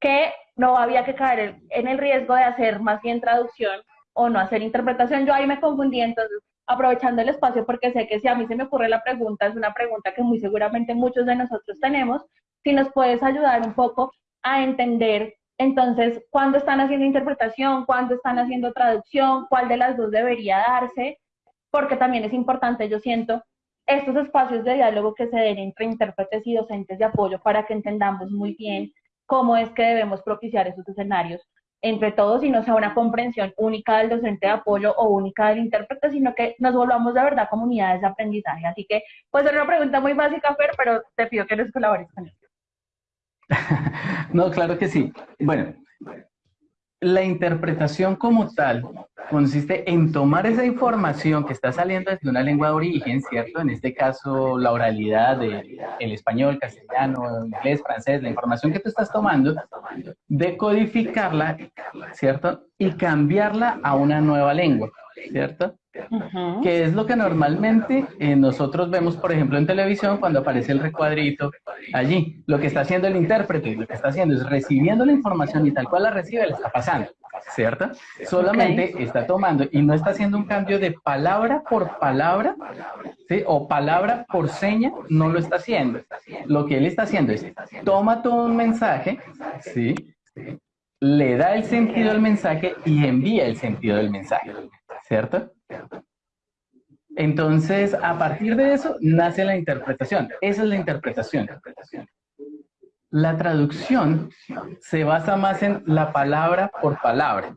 que no había que caer en el riesgo de hacer más bien traducción o no hacer interpretación. Yo ahí me confundí, entonces aprovechando el espacio porque sé que si a mí se me ocurre la pregunta, es una pregunta que muy seguramente muchos de nosotros tenemos, si nos puedes ayudar un poco a entender entonces cuándo están haciendo interpretación, cuándo están haciendo traducción, cuál de las dos debería darse, porque también es importante, yo siento, estos espacios de diálogo que se den entre intérpretes y docentes de apoyo para que entendamos muy bien cómo es que debemos propiciar esos escenarios entre todos y no sea una comprensión única del docente de apoyo o única del intérprete, sino que nos volvamos de verdad comunidades de aprendizaje. Así que, pues es una pregunta muy básica, Fer, pero te pido que nos colabores con esto. no, claro que sí. Bueno, la interpretación como tal consiste en tomar esa información que está saliendo desde una lengua de origen, ¿cierto? En este caso, la oralidad de el español, castellano, inglés, francés, la información que tú estás tomando, decodificarla, ¿cierto? Y cambiarla a una nueva lengua, ¿cierto? Que es lo que normalmente eh, nosotros vemos, por ejemplo, en televisión cuando aparece el recuadrito allí. Lo que está haciendo el intérprete, lo que está haciendo es recibiendo la información y tal cual la recibe, le está pasando, ¿cierto? Solamente está tomando y no está haciendo un cambio de palabra por palabra, ¿sí? O palabra por seña, no lo está haciendo. Lo que él está haciendo es, toma todo un mensaje, ¿sí? Le da el sentido al mensaje y envía el sentido del mensaje, ¿cierto? Entonces, a partir de eso, nace la interpretación. Esa es la interpretación. La traducción se basa más en la palabra por palabra,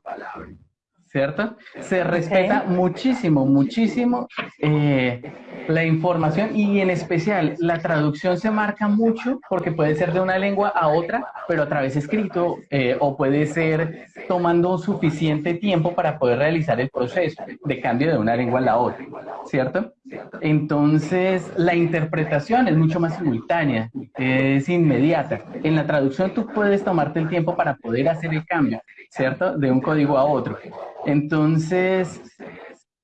¿cierto? Se respeta muchísimo, muchísimo eh, La información y en especial la traducción se marca mucho porque puede ser de una lengua a otra, pero a través escrito eh, o puede ser tomando suficiente tiempo para poder realizar el proceso de cambio de una lengua a la otra, ¿cierto? Entonces, la interpretación es mucho más simultánea, es inmediata. En la traducción tú puedes tomarte el tiempo para poder hacer el cambio, ¿cierto? De un código a otro. Entonces,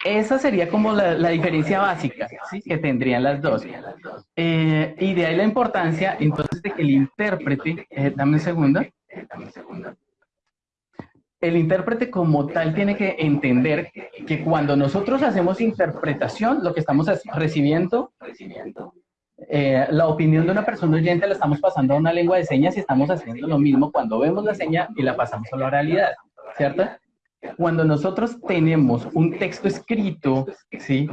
esa sería como la, diferencia básica ¿sí? que tendrían las dos. Eh, y de ahí la importancia, entonces, de que el intérprete, eh, dame un segundo, el intérprete como tal tiene que entender que cuando nosotros hacemos interpretación, lo que estamos recibiendo, eh, la opinión de una persona oyente la estamos pasando a una lengua de señas y estamos haciendo lo mismo cuando vemos la seña y la pasamos a la realidad, ¿cierto? Cuando nosotros tenemos un texto escrito, ¿sí?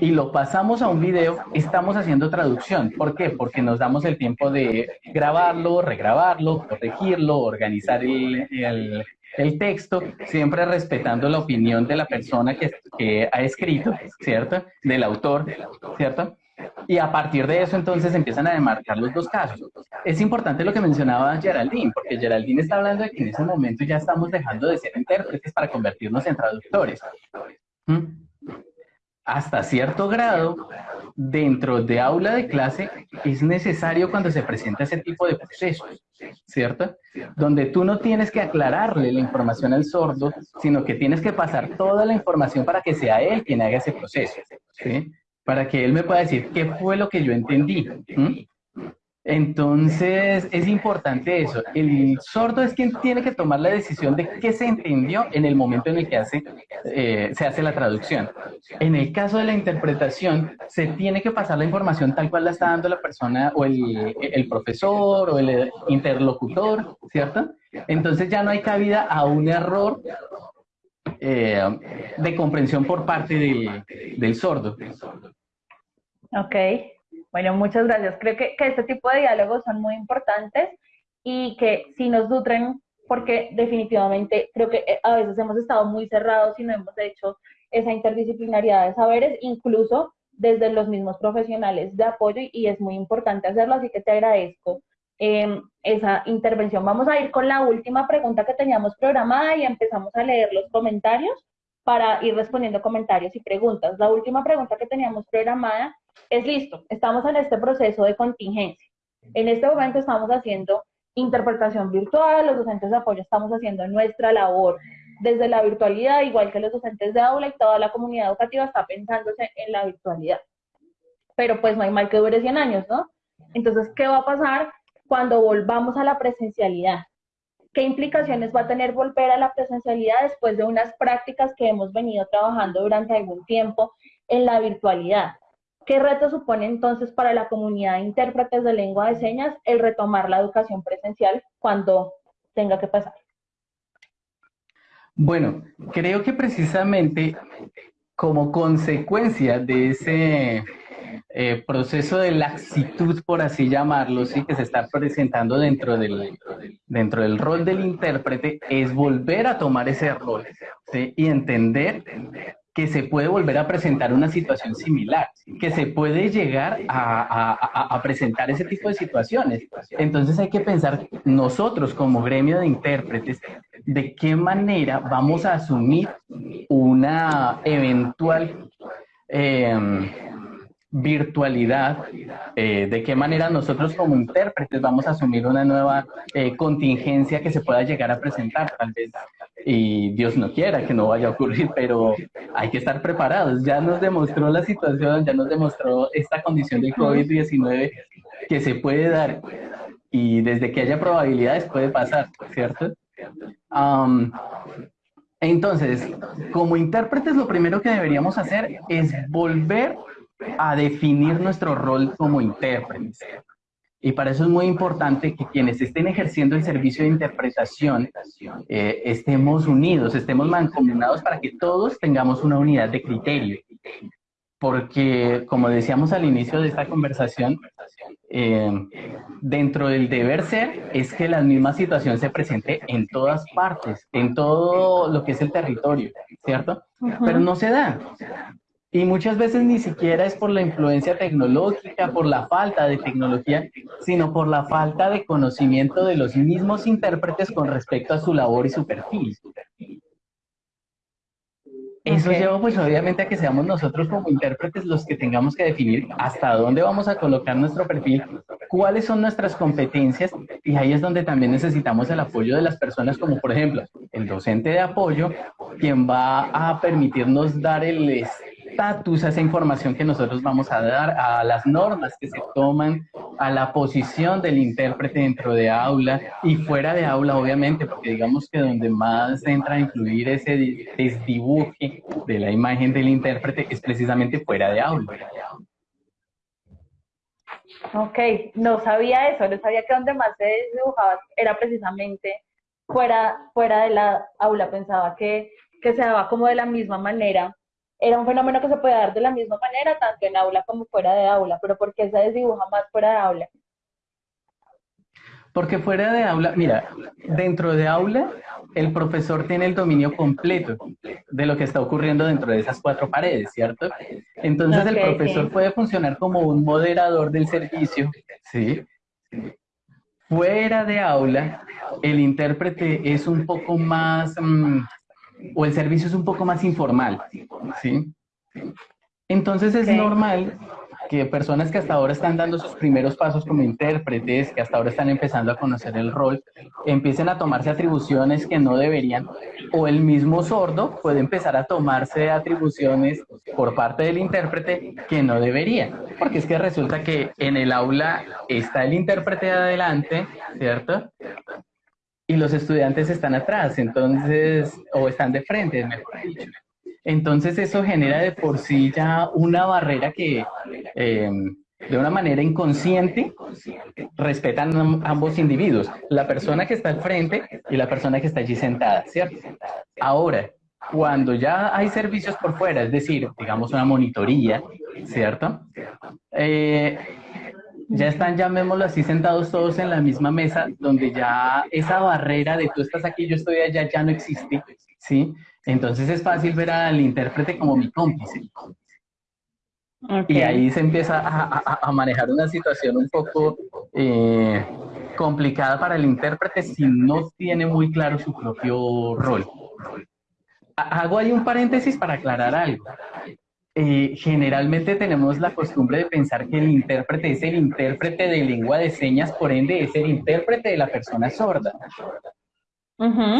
y lo pasamos a un video, estamos haciendo traducción. ¿Por qué? Porque nos damos el tiempo de grabarlo, regrabarlo, corregirlo, organizar el, el texto, siempre respetando la opinión de la persona que, ha escrito, ¿cierto? Del autor, ¿cierto? Y a partir de eso entonces empiezan a demarcar los dos casos. Es importante lo que mencionaba Geraldine, porque Geraldine está hablando de que en ese momento ya estamos dejando de ser intérpretes para convertirnos en traductores. ¿Mm? hasta cierto grado, dentro de aula de clase, es necesario cuando se presenta ese tipo de procesos, ¿cierto? Donde tú no tienes que aclararle la información al sordo, sino que tienes que pasar toda la información para que sea él quien haga ese proceso, ¿sí? Para que él me pueda decir qué fue lo que yo entendí. Entonces, es importante eso. El sordo es quien tiene que tomar la decisión de qué se entendió en el momento en el que eh, se hace la traducción. En el caso de la interpretación, se tiene que pasar la información tal cual la está dando la persona o el profesor o el interlocutor, ¿cierto? Entonces ya no hay cabida a un error eh, de comprensión por parte del, del sordo. Ok. Bueno, muchas gracias. Creo que, este tipo de diálogos son muy importantes y que sí nos nutren porque definitivamente creo que eh, a veces hemos estado muy cerrados y no hemos hecho esa interdisciplinaridad de saberes, incluso desde los mismos profesionales de apoyo y es muy importante hacerlo, así que te agradezco em, esa intervención. Vamos a ir con la última pregunta que teníamos programada y empezamos a leer los comentarios para ir respondiendo comentarios y preguntas. La última pregunta que teníamos programada es listo, estamos en este proceso de contingencia. En este momento estamos haciendo interpretación virtual, los docentes de apoyo estamos haciendo nuestra labor desde la virtualidad, igual que los docentes de aula y toda la comunidad educativa está pensándose en la virtualidad. Pero pues no hay mal que dure 100 años, ¿no? Entonces, ¿qué va a pasar cuando volvamos a la presencialidad? ¿Qué implicaciones va a tener volver a la presencialidad después de unas prácticas que hemos venido trabajando durante algún tiempo en la virtualidad? ¿Qué reto supone entonces para la comunidad de intérpretes de lengua de señas el retomar la educación presencial cuando tenga que pasar? Bueno, creo que precisamente como consecuencia de ese eh, proceso de laxitud, por así llamarlo, sí, que se está presentando dentro del, dentro del rol del intérprete, es volver a tomar ese rol y entender que se puede volver a presentar una situación similar, que se puede llegar a, presentar ese tipo de situaciones. Entonces hay que pensar nosotros como gremio de intérpretes, de qué manera vamos a asumir una eventual... Em, virtualidad, eh, de qué manera nosotros como intérpretes vamos a asumir una nueva eh, contingencia que se pueda llegar a presentar, tal vez, y Dios no quiera que no vaya a ocurrir, pero hay que estar preparados. Ya nos demostró la situación, ya nos demostró esta condición del COVID-19 que se puede dar y desde que haya probabilidades puede pasar, ¿cierto? entonces, como intérpretes lo primero que deberíamos hacer es volver a definir nuestro rol como intérpretes. Y para eso es muy importante que quienes estén ejerciendo el servicio de interpretación eh, estemos unidos, estemos mancomunados para que todos tengamos una unidad de criterio. Porque, como decíamos al inicio de esta conversación, eh, dentro del deber ser es que la misma situación se presente en todas partes, en todo lo que es el territorio, ¿cierto? Pero no se da. Y muchas veces ni siquiera es por la influencia tecnológica, por la falta de tecnología, sino por la falta de conocimiento de los mismos intérpretes con respecto a su labor y su perfil. Eso lleva pues obviamente a que seamos nosotros como intérpretes los que tengamos que definir hasta dónde vamos a colocar nuestro perfil, cuáles son nuestras competencias y ahí es donde también necesitamos el apoyo de las personas como por ejemplo el docente de apoyo, quien va a permitirnos dar el estatus a esa información que nosotros vamos a dar, a las normas que se toman, a la posición del intérprete dentro de aula y fuera de aula, obviamente, porque digamos que donde más entra a influir ese desdibuje de la imagen del intérprete es precisamente fuera de aula. Ok, no sabía eso, no sabía que donde más se dibujaba era precisamente fuera, fuera de la aula, pensaba que, que se daba como de la misma manera era un fenómeno que se puede dar de la misma manera, tanto en aula como fuera de aula, pero ¿por qué se desdibuja más fuera de aula? Porque fuera de aula, mira, dentro de aula, el profesor tiene el dominio completo de lo que está ocurriendo dentro de esas cuatro paredes, ¿cierto? Entonces el profesor puede funcionar como un moderador del servicio, ¿sí? Fuera de aula, el intérprete es un poco más, mm, o el servicio es un poco más informal, ¿sí? Entonces es normal que personas que hasta ahora están dando sus primeros pasos como intérpretes, que hasta ahora están empezando a conocer el rol, empiecen a tomarse atribuciones que no deberían, o el mismo sordo puede empezar a tomarse atribuciones por parte del intérprete que no debería, porque es que resulta que en el aula está el intérprete de adelante, ¿cierto? Y los estudiantes están atrás, entonces, o están de frente, mejor dicho. Entonces eso genera de por sí ya una barrera que eh, de una manera inconsciente respetan ambos individuos, la persona que está al frente y la persona que está allí sentada, ¿cierto? Ahora, cuando ya hay servicios por fuera, es decir, digamos una monitoría, ¿cierto? Eh, ya están, llamémoslo así, sentados todos en la misma mesa, donde ya esa barrera de tú estás aquí, yo estoy allá, ya no existe, ¿sí? Entonces es fácil ver al intérprete como mi cómplice. Y ahí se empieza a, manejar una situación un poco eh, complicada para el intérprete si no tiene muy claro su propio rol. Hago ahí un paréntesis para aclarar algo. Eh, generalmente tenemos la costumbre de pensar que el intérprete es el intérprete de lengua de señas, por ende es el intérprete de la persona sorda.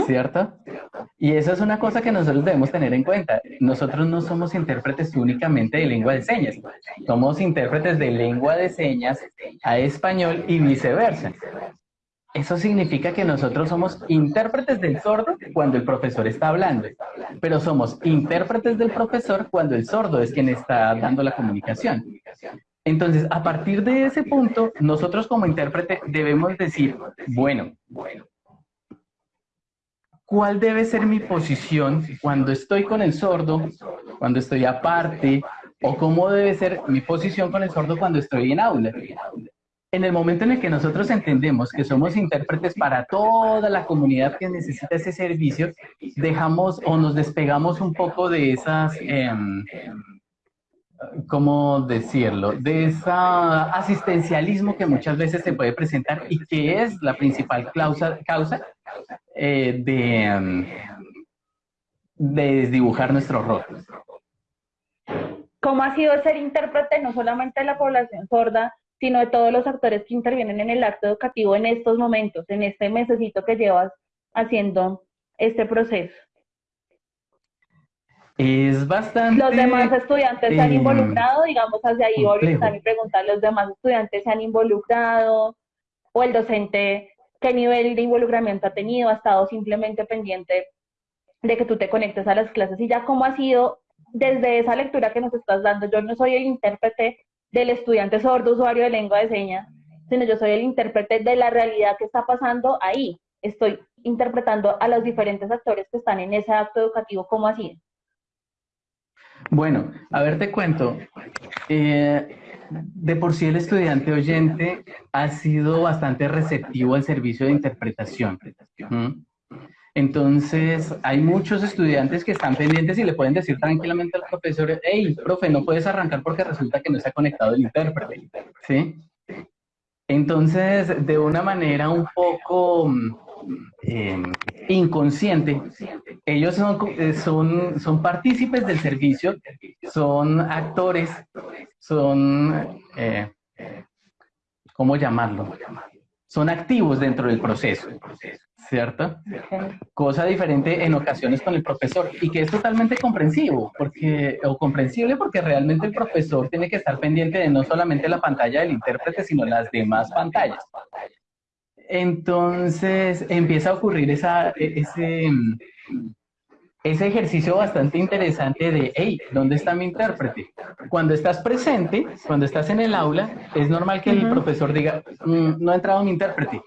¿Cierto? Y eso es una cosa que nosotros debemos tener en cuenta. Nosotros no somos intérpretes únicamente de lengua de señas, somos intérpretes de lengua de señas a español y viceversa. Eso significa que nosotros somos intérpretes del sordo cuando el profesor está hablando, pero somos intérpretes del profesor cuando el sordo es quien está dando la comunicación. Entonces, a partir de ese punto, nosotros como intérprete debemos decir, bueno, ¿cuál debe ser mi posición cuando estoy con el sordo, cuando estoy aparte, o cómo debe ser mi posición con el sordo cuando estoy en aula? En el momento en el que nosotros entendemos que somos intérpretes para toda la comunidad que necesita ese servicio, dejamos o nos despegamos un poco de esas, em, ¿cómo decirlo? De ese asistencialismo que muchas veces se puede presentar y que es la principal causa, eh, de, em, de desdibujar nuestro rol. ¿Cómo ha sido ser intérprete no solamente de la población sorda, sino de todos los actores que intervienen en el acto educativo en estos momentos, en este mesecito que llevas haciendo este proceso. Es bastante... Los demás estudiantes se han em, involucrado, digamos, hacia ahí está mi pregunta, ¿los demás estudiantes se han involucrado? ¿O el docente qué nivel de involucramiento ha tenido? ¿Ha estado simplemente pendiente de que tú te conectes a las clases? Y ya cómo ha sido desde esa lectura que nos estás dando, yo no soy el intérprete del estudiante sordo usuario de lengua de señas, sino yo soy el intérprete de la realidad que está pasando ahí. Estoy interpretando a los diferentes actores que están en ese acto educativo, ¿cómo así? Bueno, a ver, te cuento. Eh, de por sí el estudiante oyente ha sido bastante receptivo al servicio de interpretación. Entonces, hay muchos estudiantes que están pendientes y le pueden decir tranquilamente al profesor, hey, profe, no puedes arrancar porque resulta que no ha conectado el intérprete, ¿sí? Entonces, de una manera un poco eh, inconsciente, ellos son, eh, son, son partícipes del servicio, son actores, son, eh, ¿cómo llamarlo? Son activos dentro del proceso, ¿cierto? Cosa diferente en ocasiones con el profesor y que es totalmente comprensivo, porque, o comprensible porque realmente el profesor tiene que estar pendiente de no solamente la pantalla del intérprete, sino las demás pantallas. Entonces empieza a ocurrir esa, e, ese, ese ejercicio bastante interesante de, hey, ¿dónde está mi intérprete? Cuando estás presente, cuando estás en el aula, es normal que el profesor diga, mm, no ha entrado mi intérprete,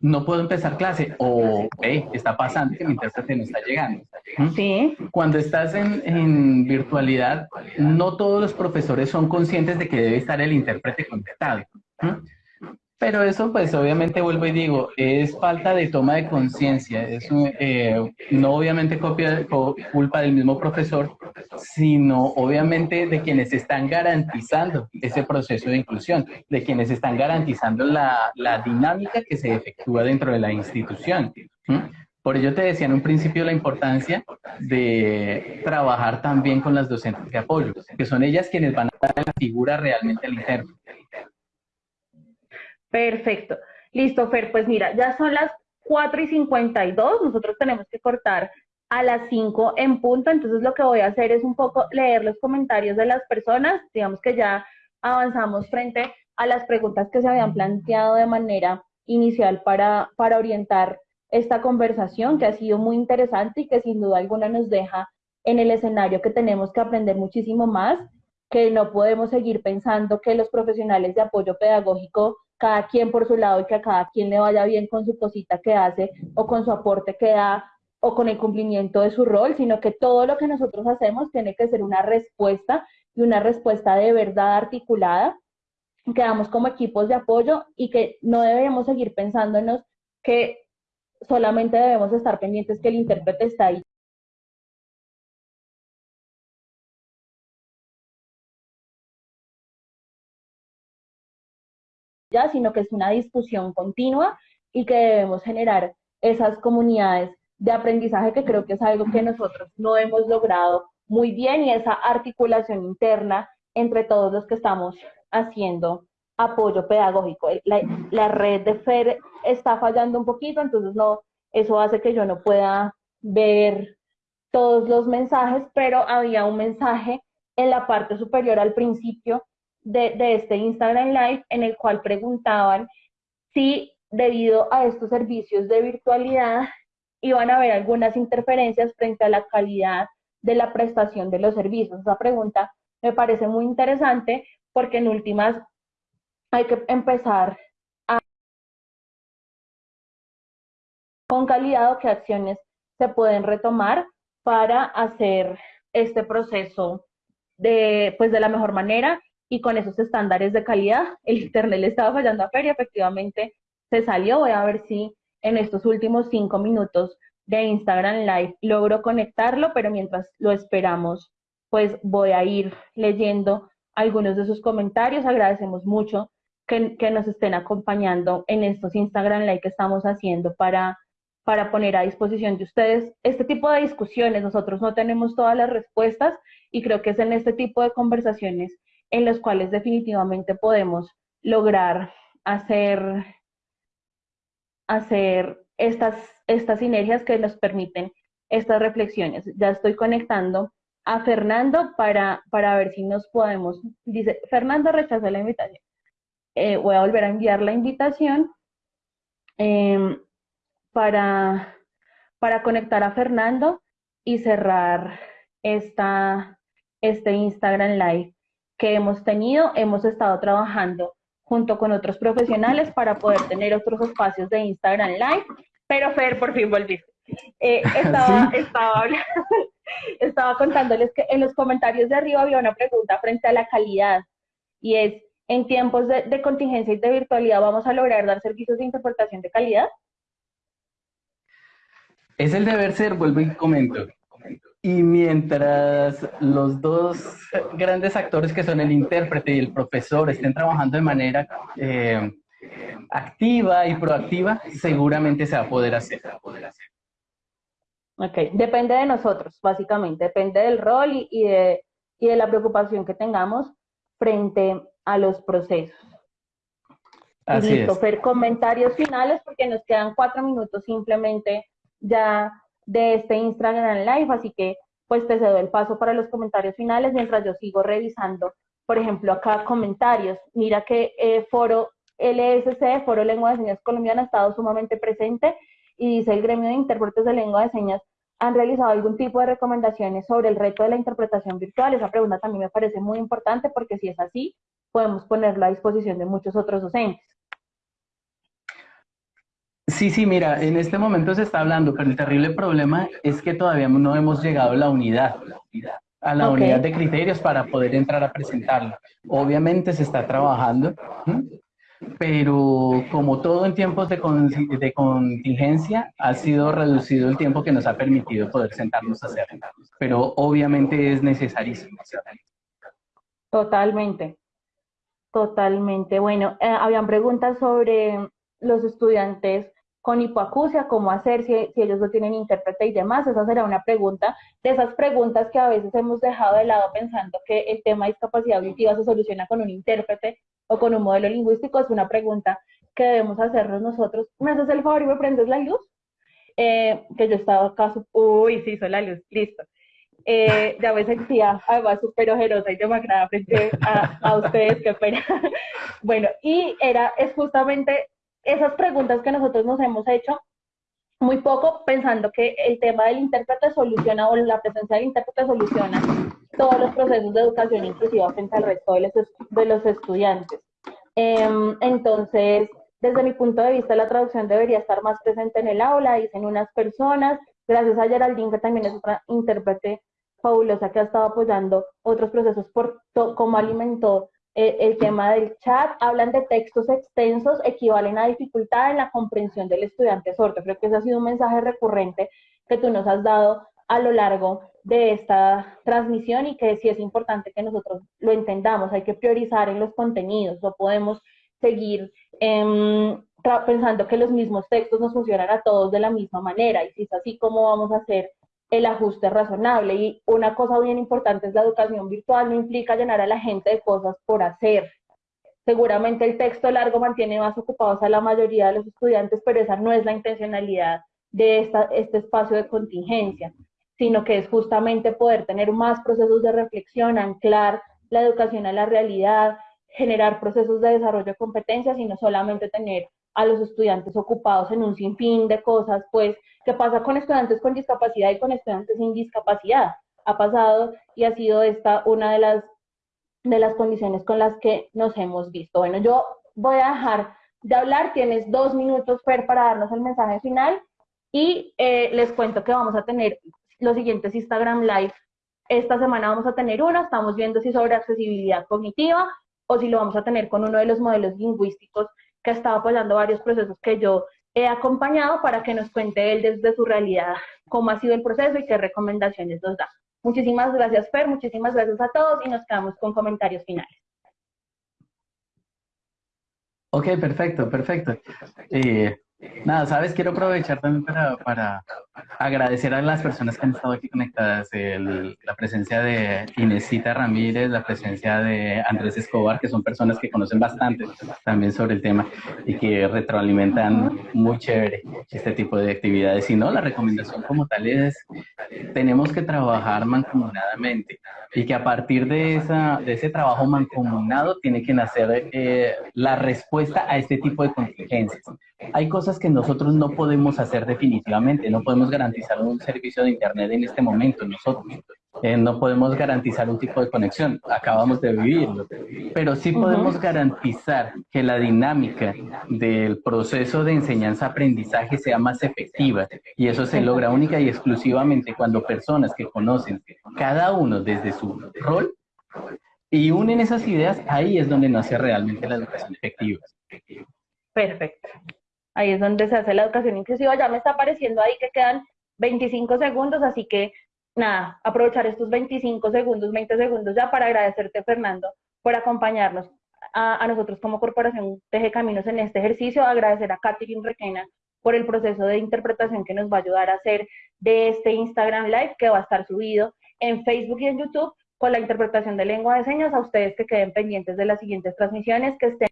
no puedo empezar clase, o, hey, está pasando que mi intérprete no está llegando. Sí. Cuando estás en, en, virtualidad, no todos los profesores son conscientes de que debe estar el intérprete conectado. Pero eso, pues obviamente vuelvo y digo, es falta de toma de conciencia, es eh, no obviamente copia, culpa del mismo profesor, sino obviamente de quienes están garantizando ese proceso de inclusión, de quienes están garantizando la, la dinámica que se efectúa dentro de la institución. Por ello te decía en un principio la importancia de trabajar también con las docentes de apoyo, que son ellas quienes van a dar la figura realmente al interno. Perfecto. Listo, Fer. Pues mira, ya son las 4 y 52. Nosotros tenemos que cortar a las 5 en punto. Entonces lo que voy a hacer es un poco leer los comentarios de las personas. Digamos que ya avanzamos frente a las preguntas que se habían planteado de manera inicial para, para orientar esta conversación, que ha sido muy interesante y que sin duda alguna nos deja en el escenario que tenemos que aprender muchísimo más, que no podemos seguir pensando que los profesionales de apoyo pedagógico cada quien por su lado y que a cada quien le vaya bien con su cosita que hace o con su aporte que da o con el cumplimiento de su rol, sino que todo lo que nosotros hacemos tiene que ser una respuesta y una respuesta de verdad articulada, que damos como equipos de apoyo y que no debemos seguir pensándonos que solamente debemos estar pendientes que el intérprete está ahí sino que es una discusión continua y que debemos generar esas comunidades de aprendizaje que creo que es algo que nosotros no hemos logrado muy bien y esa articulación interna entre todos los que estamos haciendo apoyo pedagógico. La, la, red de FER está fallando un poquito, entonces no, eso hace que yo no pueda ver todos los mensajes, pero había un mensaje en la parte superior al principio de, este Instagram Live en el cual preguntaban si debido a estos servicios de virtualidad iban a haber algunas interferencias frente a la calidad de la prestación de los servicios. Esa pregunta me parece muy interesante porque en últimas hay que empezar a con calidad o qué acciones se pueden retomar para hacer este proceso de, pues, de la mejor manera y con esos estándares de calidad. El internet le estaba fallando a Feria, efectivamente se salió. Voy a ver si en estos últimos cinco minutos de Instagram Live logro conectarlo, pero mientras lo esperamos, pues voy a ir leyendo algunos de sus comentarios. Agradecemos mucho que, que nos estén acompañando en estos Instagram Live que estamos haciendo para, para poner a disposición de ustedes este tipo de discusiones. Nosotros no tenemos todas las respuestas y creo que es en este tipo de conversaciones en los cuales definitivamente podemos lograr hacer, hacer estas, estas sinergias que nos permiten estas reflexiones. Ya estoy conectando a Fernando para, para ver si nos podemos, dice, Fernando rechazó la invitación. Eh, voy a volver a enviar la invitación em, para, para conectar a Fernando y cerrar esta, este Instagram Live que hemos tenido, hemos estado trabajando junto con otros profesionales para poder tener otros espacios de Instagram Live, pero Fer, por fin volviste. Eh, estaba, estaba, estaba contándoles que en los comentarios de arriba había una pregunta frente a la calidad y es, ¿en tiempos de, de contingencia y de virtualidad vamos a lograr dar servicios de interpretación de calidad? Es el deber ser, vuelvo y comento. Y mientras los dos grandes actores que son el intérprete y el profesor estén trabajando de manera eh, activa y proactiva, seguramente se va a poder hacer. Ok, depende de nosotros, básicamente, depende del rol y, y, de, y de la preocupación que tengamos frente a los procesos. Así Listo, es. Fer, comentarios finales porque nos quedan cuatro minutos simplemente ya de este Instagram Live, así que pues te cedo el paso para los comentarios finales mientras yo sigo revisando, por ejemplo, acá comentarios. Mira que eh, Foro LSC, Foro Lengua de Señas Colombiana, ha estado sumamente presente y dice el gremio de intérpretes de lengua de señas han realizado algún tipo de recomendaciones sobre el reto de la interpretación virtual. Esa pregunta también me parece muy importante porque si es así, podemos ponerlo a disposición de muchos otros docentes. Sí, sí, mira, en este momento se está hablando, pero el terrible problema es que todavía no hemos llegado a la unidad, a la unidad de criterios para poder entrar a presentarlo. Obviamente se está trabajando, pero como todo en tiempos de, con- de contingencia, ha sido reducido el tiempo que nos ha permitido poder sentarnos a hacerlo. Pero obviamente es necesarísimo. Totalmente, totalmente. Bueno, eh, habían preguntas sobre los estudiantes con hipoacusia, cómo hacer si, si ellos no tienen intérprete y demás. Esa será una pregunta de esas preguntas que a veces hemos dejado de lado pensando que el tema de discapacidad auditiva se soluciona con un intérprete o con un modelo lingüístico. Es una pregunta que debemos hacernos nosotros. ¿Me haces el favor y me prendes la luz? Eh, que yo estaba acá, uy, sí, hizo la luz, listo. Eh, ya me sentía además súper ojerosa y demacrada frente a, a ustedes, qué pena. Bueno, y era, es justamente esas preguntas que nosotros nos hemos hecho muy poco pensando que el tema del intérprete soluciona o la presencia del intérprete soluciona todos los procesos de educación inclusiva frente al resto de los, estudiantes. Em, entonces, desde mi punto de vista, la traducción debería estar más presente en el aula, dicen unas personas, gracias a Geraldine, que también es otra intérprete fabulosa que ha estado apoyando otros procesos por cómo alimentó eh, el tema del chat, hablan de textos extensos, equivalen a dificultad en la comprensión del estudiante sordo. Creo que ese ha sido un mensaje recurrente que tú nos has dado a lo largo de esta transmisión y que sí es importante que nosotros lo entendamos. Hay que priorizar en los contenidos, no podemos seguir em, pensando que los mismos textos nos funcionan a todos de la misma manera y si es así, ¿cómo vamos a hacer el ajuste razonable. Y una cosa bien importante es la educación virtual, no implica llenar a la gente de cosas por hacer. Seguramente el texto largo mantiene más ocupados a la mayoría de los estudiantes, pero esa no es la intencionalidad de este espacio de contingencia, sino que es justamente poder tener más procesos de reflexión, anclar la educación a la realidad, generar procesos de desarrollo de competencias y no solamente tener a los estudiantes ocupados en un sinfín de cosas, pues, ¿qué pasa con estudiantes con discapacidad y con estudiantes sin discapacidad? Ha pasado y ha sido esta una de las, de las condiciones con las que nos hemos visto. Bueno, yo voy a dejar de hablar, tienes dos minutos, Fer, para darnos el mensaje final y eh, les cuento que vamos a tener los siguientes Instagram Live. Esta semana vamos a tener uno, estamos viendo si sobre accesibilidad cognitiva o si lo vamos a tener con uno de los modelos lingüísticos que ha estado apoyando varios procesos que yo he acompañado para que nos cuente él desde su realidad cómo ha sido el proceso y qué recomendaciones nos da. Muchísimas gracias, Fer, muchísimas gracias a todos y nos quedamos con comentarios finales. Ok, perfecto, perfecto. Eh, nada, sabes, quiero aprovechar también para, para agradecer a las personas que han estado aquí conectadas, el- la presencia de Inesita Ramírez, la presencia de Andrés Escobar, que son personas que conocen bastante también sobre el tema y que retroalimentan muy chévere este tipo de actividades. Y no, la recomendación como tal es, tenemos que trabajar mancomunadamente y que a partir de, esa, de ese trabajo mancomunado tiene que nacer eh, la respuesta a este tipo de contingencias. Hay cosas que nosotros no podemos hacer definitivamente, no podemos garantizar un servicio de Internet en este momento nosotros, Eh, no podemos garantizar un tipo de conexión, acabamos de vivirlo, pero sí podemos garantizar que la dinámica del proceso de enseñanza-aprendizaje sea más efectiva y eso se logra única y exclusivamente cuando personas que conocen cada uno desde su rol y unen esas ideas, ahí es donde nace realmente la educación efectiva. Perfecto. Ahí es donde se hace la educación inclusiva. Ya me está apareciendo ahí que quedan 25 segundos, así que nada, aprovechar estos 25 segundos, 20 segundos ya para agradecerte, Fernando, por acompañarnos a, nosotros como Corporación Teje Caminos en este ejercicio, agradecer a Catherine Requena por el proceso de interpretación que nos va a ayudar a hacer de este Instagram Live que va a estar subido en Facebook y en YouTube con la interpretación de lengua de señas. A ustedes que queden pendientes de las siguientes transmisiones, que estén